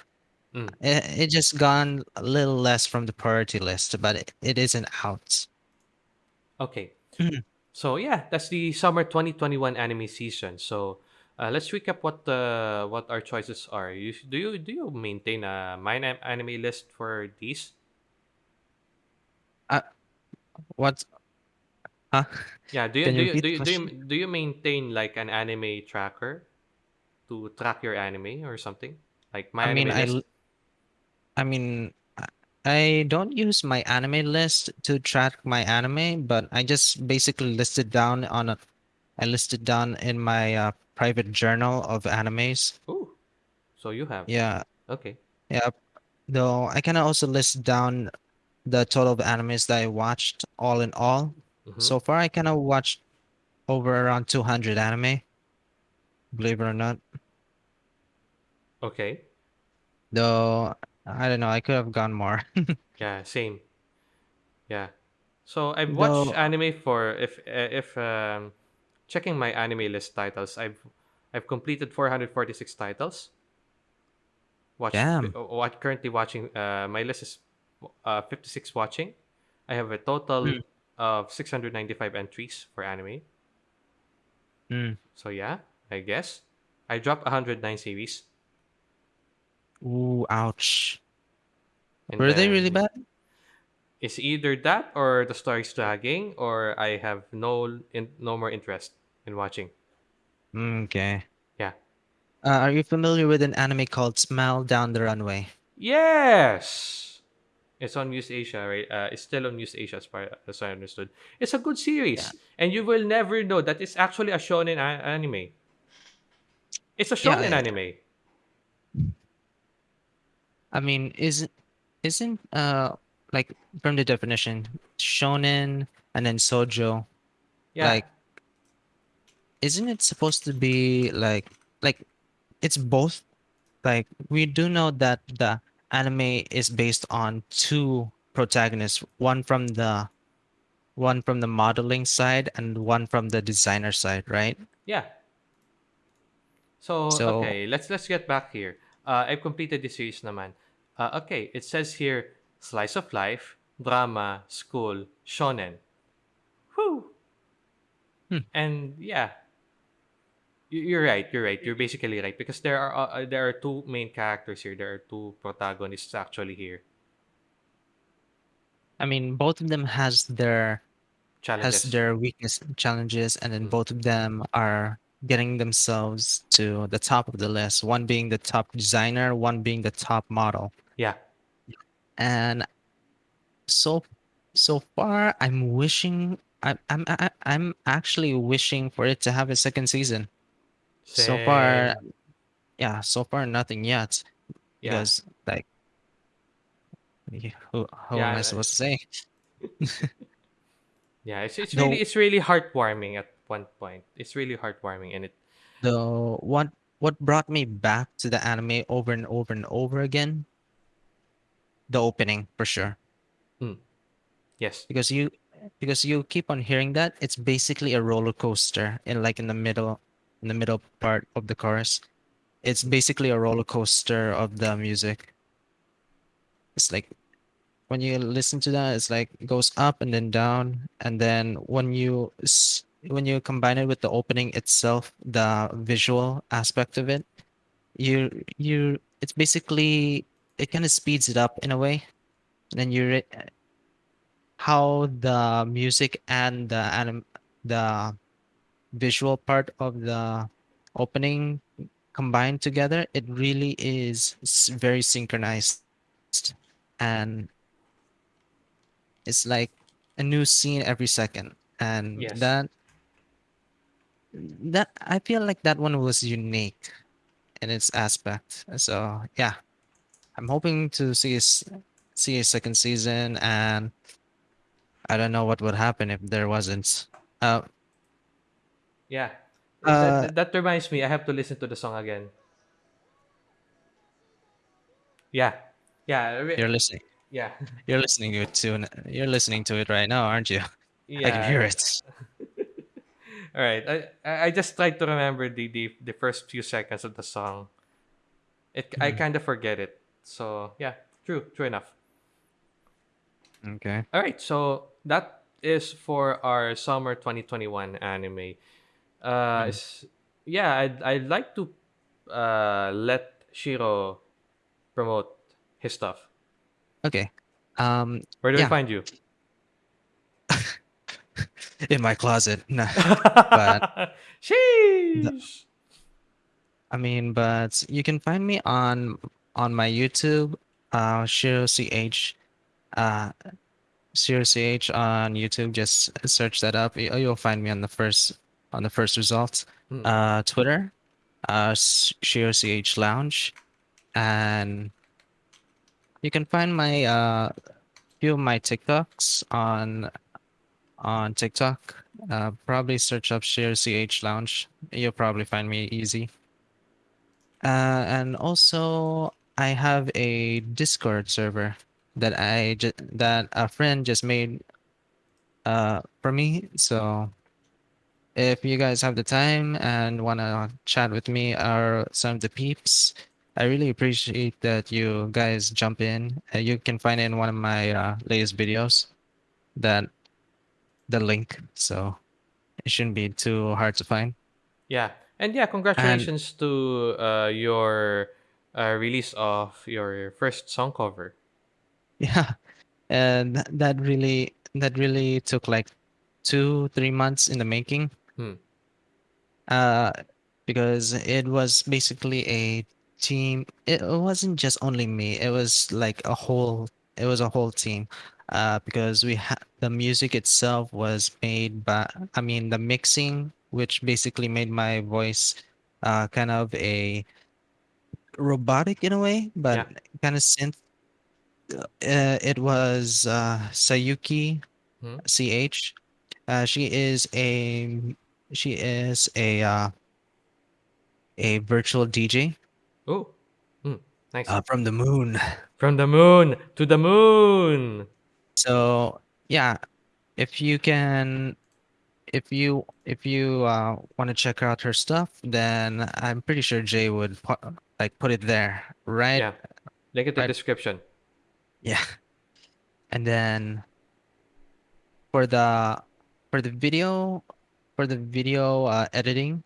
Mm. It, it just gone a little less from the priority list, but it, it isn't out. Okay. Mhm. So yeah, that's the summer 2021 anime season. So Uh, let's recap what uh, what our choices are. You, do you do you maintain a mine an- anime list for these? Uh, what? Huh? Yeah. Do you Can do you you do you, do you, do you maintain like an anime tracker to track your anime or something like my I mean, anime I, list? I mean, I don't use MyAnimeList to track my anime, but I just basically listed down on a, I listed down in my uh, private journal of animes. Oh, so you have Yeah, okay. yeah. Though I can also list down the total of animes that I watched all in all. Mm-hmm. So far, I kind of watched over around 200 anime, believe it or not. Okay. Though, I don't know, I could have gone more. Yeah. Same. Yeah. So I've watched Though, anime for if uh, if um, checking MyAnimeList titles. I've I've completed 446 titles. Watched damn. uh, what currently watching. Uh, my list is uh, 56 watching. I have a total Mm, of 695 entries for anime. mm. So yeah, I guess I dropped 109 series, Ooh, ouch. and Were they really bad? it's either that or the story's dragging, or I have no in, no more interest in watching. Mm, Okay. Yeah. Uh, are you familiar with an anime called Smile Down the Runway? Yes, it's on Muse Asia, right? Uh, it's still on Muse Asia, as far as I understood. It's a good Yeah. series, and you will never know that it's actually a shonen anime. It's a Yeah, shonen I anime. I mean, isn't isn't uh like from the definition, shonen and then shoujo, Yeah, like isn't it supposed to be like like it's both? Like we do know that the anime is based on two protagonists, one from the one from the modeling side and one from the designer side, right? yeah. So So okay, let's let's get back here. Uh, I've completed the series, naman. Uh, okay, it says here slice of life, drama, school, shonen. Whew. hmm, And yeah, you- you're right. You're right. You're basically right because there are uh, uh, there are two main characters here. There are two protagonists actually here. I mean both of them has their has their weakness challenges and then Mm. both of them are getting themselves to the top of the list one being the top designer one being the top model Yeah. and so so far i'm wishing i'm i'm i'm actually wishing for it to have a second season so far yeah so far nothing yet Yeah. because like who, who am i Yeah. supposed to say Yeah. It's it's really though it's really heartwarming at one point. It's really heartwarming, and it. though what what brought me back to the anime over and over and over again the opening for sure. Mm, yes. because you because you keep on hearing that it's basically a roller coaster in like in the middle in the middle part of the chorus. It's basically a roller coaster of the music. It's like when you listen to that it's like it goes up and then down and then when you when you combine it with the opening itself the visual aspect of it you you it's basically it kind of speeds it up in a way. And then you re- how the music and the anim- the visual part of the opening combined together it really is very synchronized. And it's like a new scene every second. And Yes. that that i feel like that one was unique in its aspect. So yeah i'm hoping to see a, see a second season and i don't know what would happen if there wasn't uh Yeah. That, uh that that reminds me. I have to listen to the song again. Yeah. Yeah. you're listening Yeah. you're listening to it you're listening to it right now aren't you Yeah, i can hear it All right. I I I just tried to remember the the, the first few seconds of the song. It I Mhm. kind of forget it. So yeah, true, true enough. okay All right. So that is for our summer 2021 anime. Uh, Mm. yeah, I'd I'd like to uh let Shiro promote his stuff. Okay. Um, Where do we find you? in my closet. Nah, but Sheesh. I mean, but you can find me on on my YouTube, uh, Shiro CH, uh, Shiro CH on YouTube. Just search that up. You- You'll find me on the first on the first results. Hmm. Uh, Twitter, uh, Shiro CH Lounge, and you can find my uh few of my TikToks on on TikTok. Uh, probably search up Shiro CH Lounge. You'll probably find me easy. Uh, and also, I have a Discord server that I ju- that a friend just made uh for me. So if you guys have the time and wanna chat with me or some of the peeps, I really appreciate that you guys jump in. Uh, you can find it in one of my uh, latest videos. That the link, so it shouldn't be too hard to find. Yeah, and yeah, And congratulations to uh, your uh, release of your first song cover. yeah, and th- that really that really took like two three months in the making. Hmm. Uh, because it was basically a team. It wasn't just only me. It was like a whole. It was a whole team. Uh, because we had the music itself was made by. I mean, the mixing, which basically made my voice, uh, kind of a robotic in a way, but Yeah. kind of synth. Uh, it was uh, Sayuki Hmm. CH. Uh, she is a she is a uh, a virtual DJ Oh, hmm. nice. uh, from the moon. From the moon to the moon. So yeah, if you can, if you if you uh, want to check out her stuff, then I'm pretty sure Jay would pu- like put it there, right? Yeah, link it in the Right. description. Yeah. And then for the for the video for the video uh, editing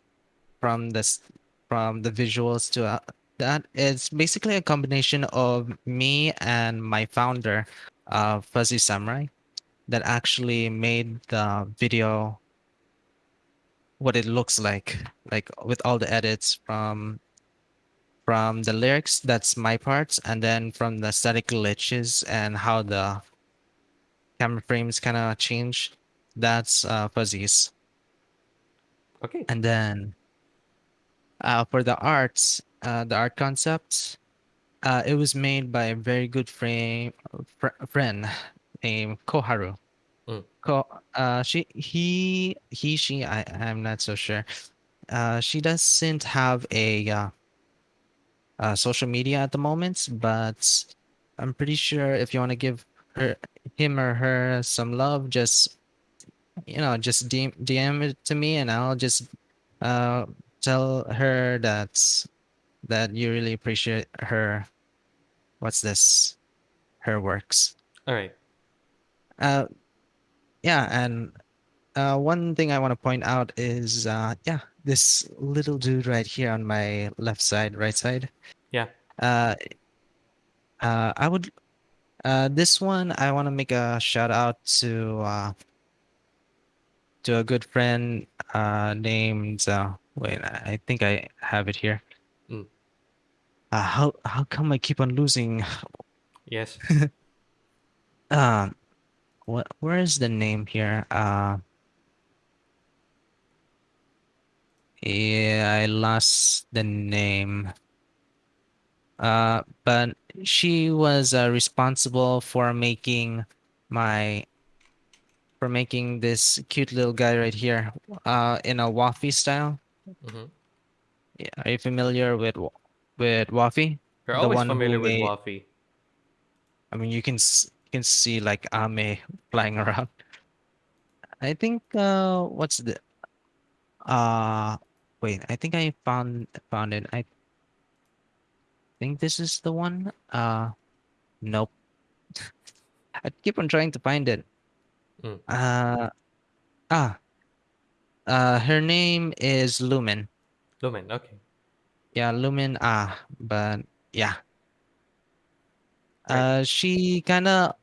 from this from the visuals to uh, that it's basically a combination of me and my founder uh, Fuzzy Samurai that actually made the video what it looks like like with all the edits from from the lyrics that's my parts and then from the static glitches and how the camera frames kind of change that's uh, Fuzzy's Okay. and then uh, for the arts uh, the art concepts uh, it was made by a very good frame, fr- friend named Koharu. Mm. Uh, she, he, he, she, I, I'm not so sure. Uh, she doesn't have a uh, uh, social media at the moment, but I'm pretty sure if you want to give her, him or her some love, just you know, just DM, DM it to me, and I'll just uh, tell her that that you really appreciate her. What's this? Her works. All right. Uh, yeah, and uh, one thing I want to point out is, uh, yeah, this little dude right here on my left side, right side. Yeah. Uh, uh, I would, uh, this one I want to make a shout out to, uh, to a good friend, uh, named, uh, wait, I think I have it here. Mm. Uh, how how come I keep on losing? Yes. Uh, what where is the name here? Uh, yeah, I lost the name. Uh, but she was uh, responsible for making my for making this cute little guy right here uh in a waffy style. hmm Yeah, Are you familiar with with waffy? You're The always familiar with made- Waffy. I mean, you can can see like Ame flying around. I think uh what's the uh wait, I think I found found it. I think this is the one. Uh nope. I keep on trying to find it. Mm. Uh ah. Uh her name is Lumen. Lumen. Okay. Yeah, Lumen Ah, but yeah. Uh, she kind of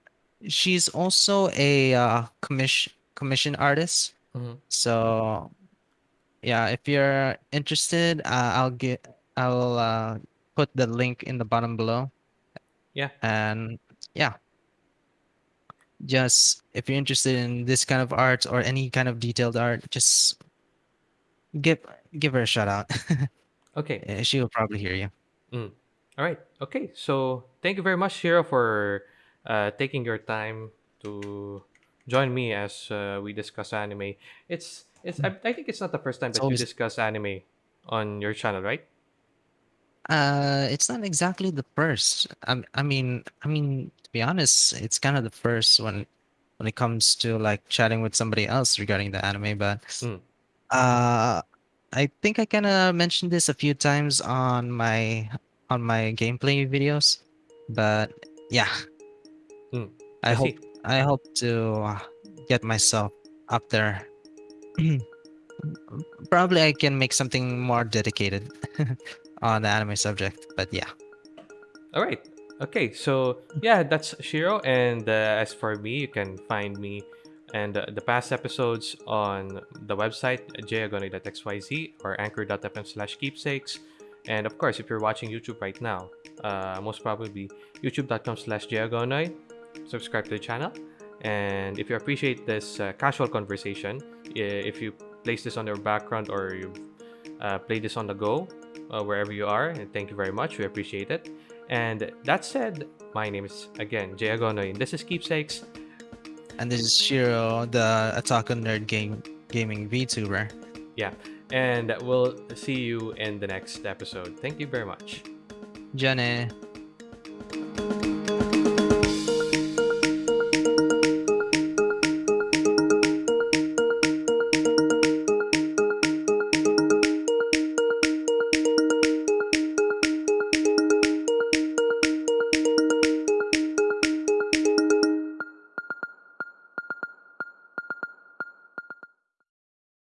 she's also a uh, commission commission artist. Mhm. So yeah, if you're interested, uh, I'll get I'll uh, put the link in the bottom below. Yeah. And yeah, just if you're interested in this kind of art or any kind of detailed art, just give give her a shout out. Okay. Eh, she will probably hear you. Mm. All right. Okay. So thank you very much, Shiro, for uh, taking your time to join me as uh, we discuss anime. It's it's. I, I think it's not the first time It's that you always discuss anime on your channel, right? uh, it's not exactly the first. I I mean I mean to be honest, it's kind of the first when when it comes to like chatting with somebody else regarding the anime, but Mm. uh I think I kind of mentioned this a few times on my on my gameplay videos, but yeah, Mm. I I hope. I hope to uh, get myself up there. Probably I can make something more dedicated on the anime subject, but yeah. All right. Okay. So yeah, that's Shiro. And uh, as for me, you can find me and uh, the past episodes on the website jagoni.xyz or anchor.fm slash keepsakes. And of course, if you're watching YouTube right now, uh, most probably youtube.com slash jagonoi. Subscribe to the channel. And if you appreciate this uh, casual conversation, if you place this on your background or you uh, play this on the go, uh, wherever you are, and thank you very much. We appreciate it. And that said, my name is again Jay Agonoy, and this is Keepsakes. And this is Shiro, the Attack on Nerd game gaming VTuber. Yeah, and we'll see you in the next episode. Thank you very much. Jane.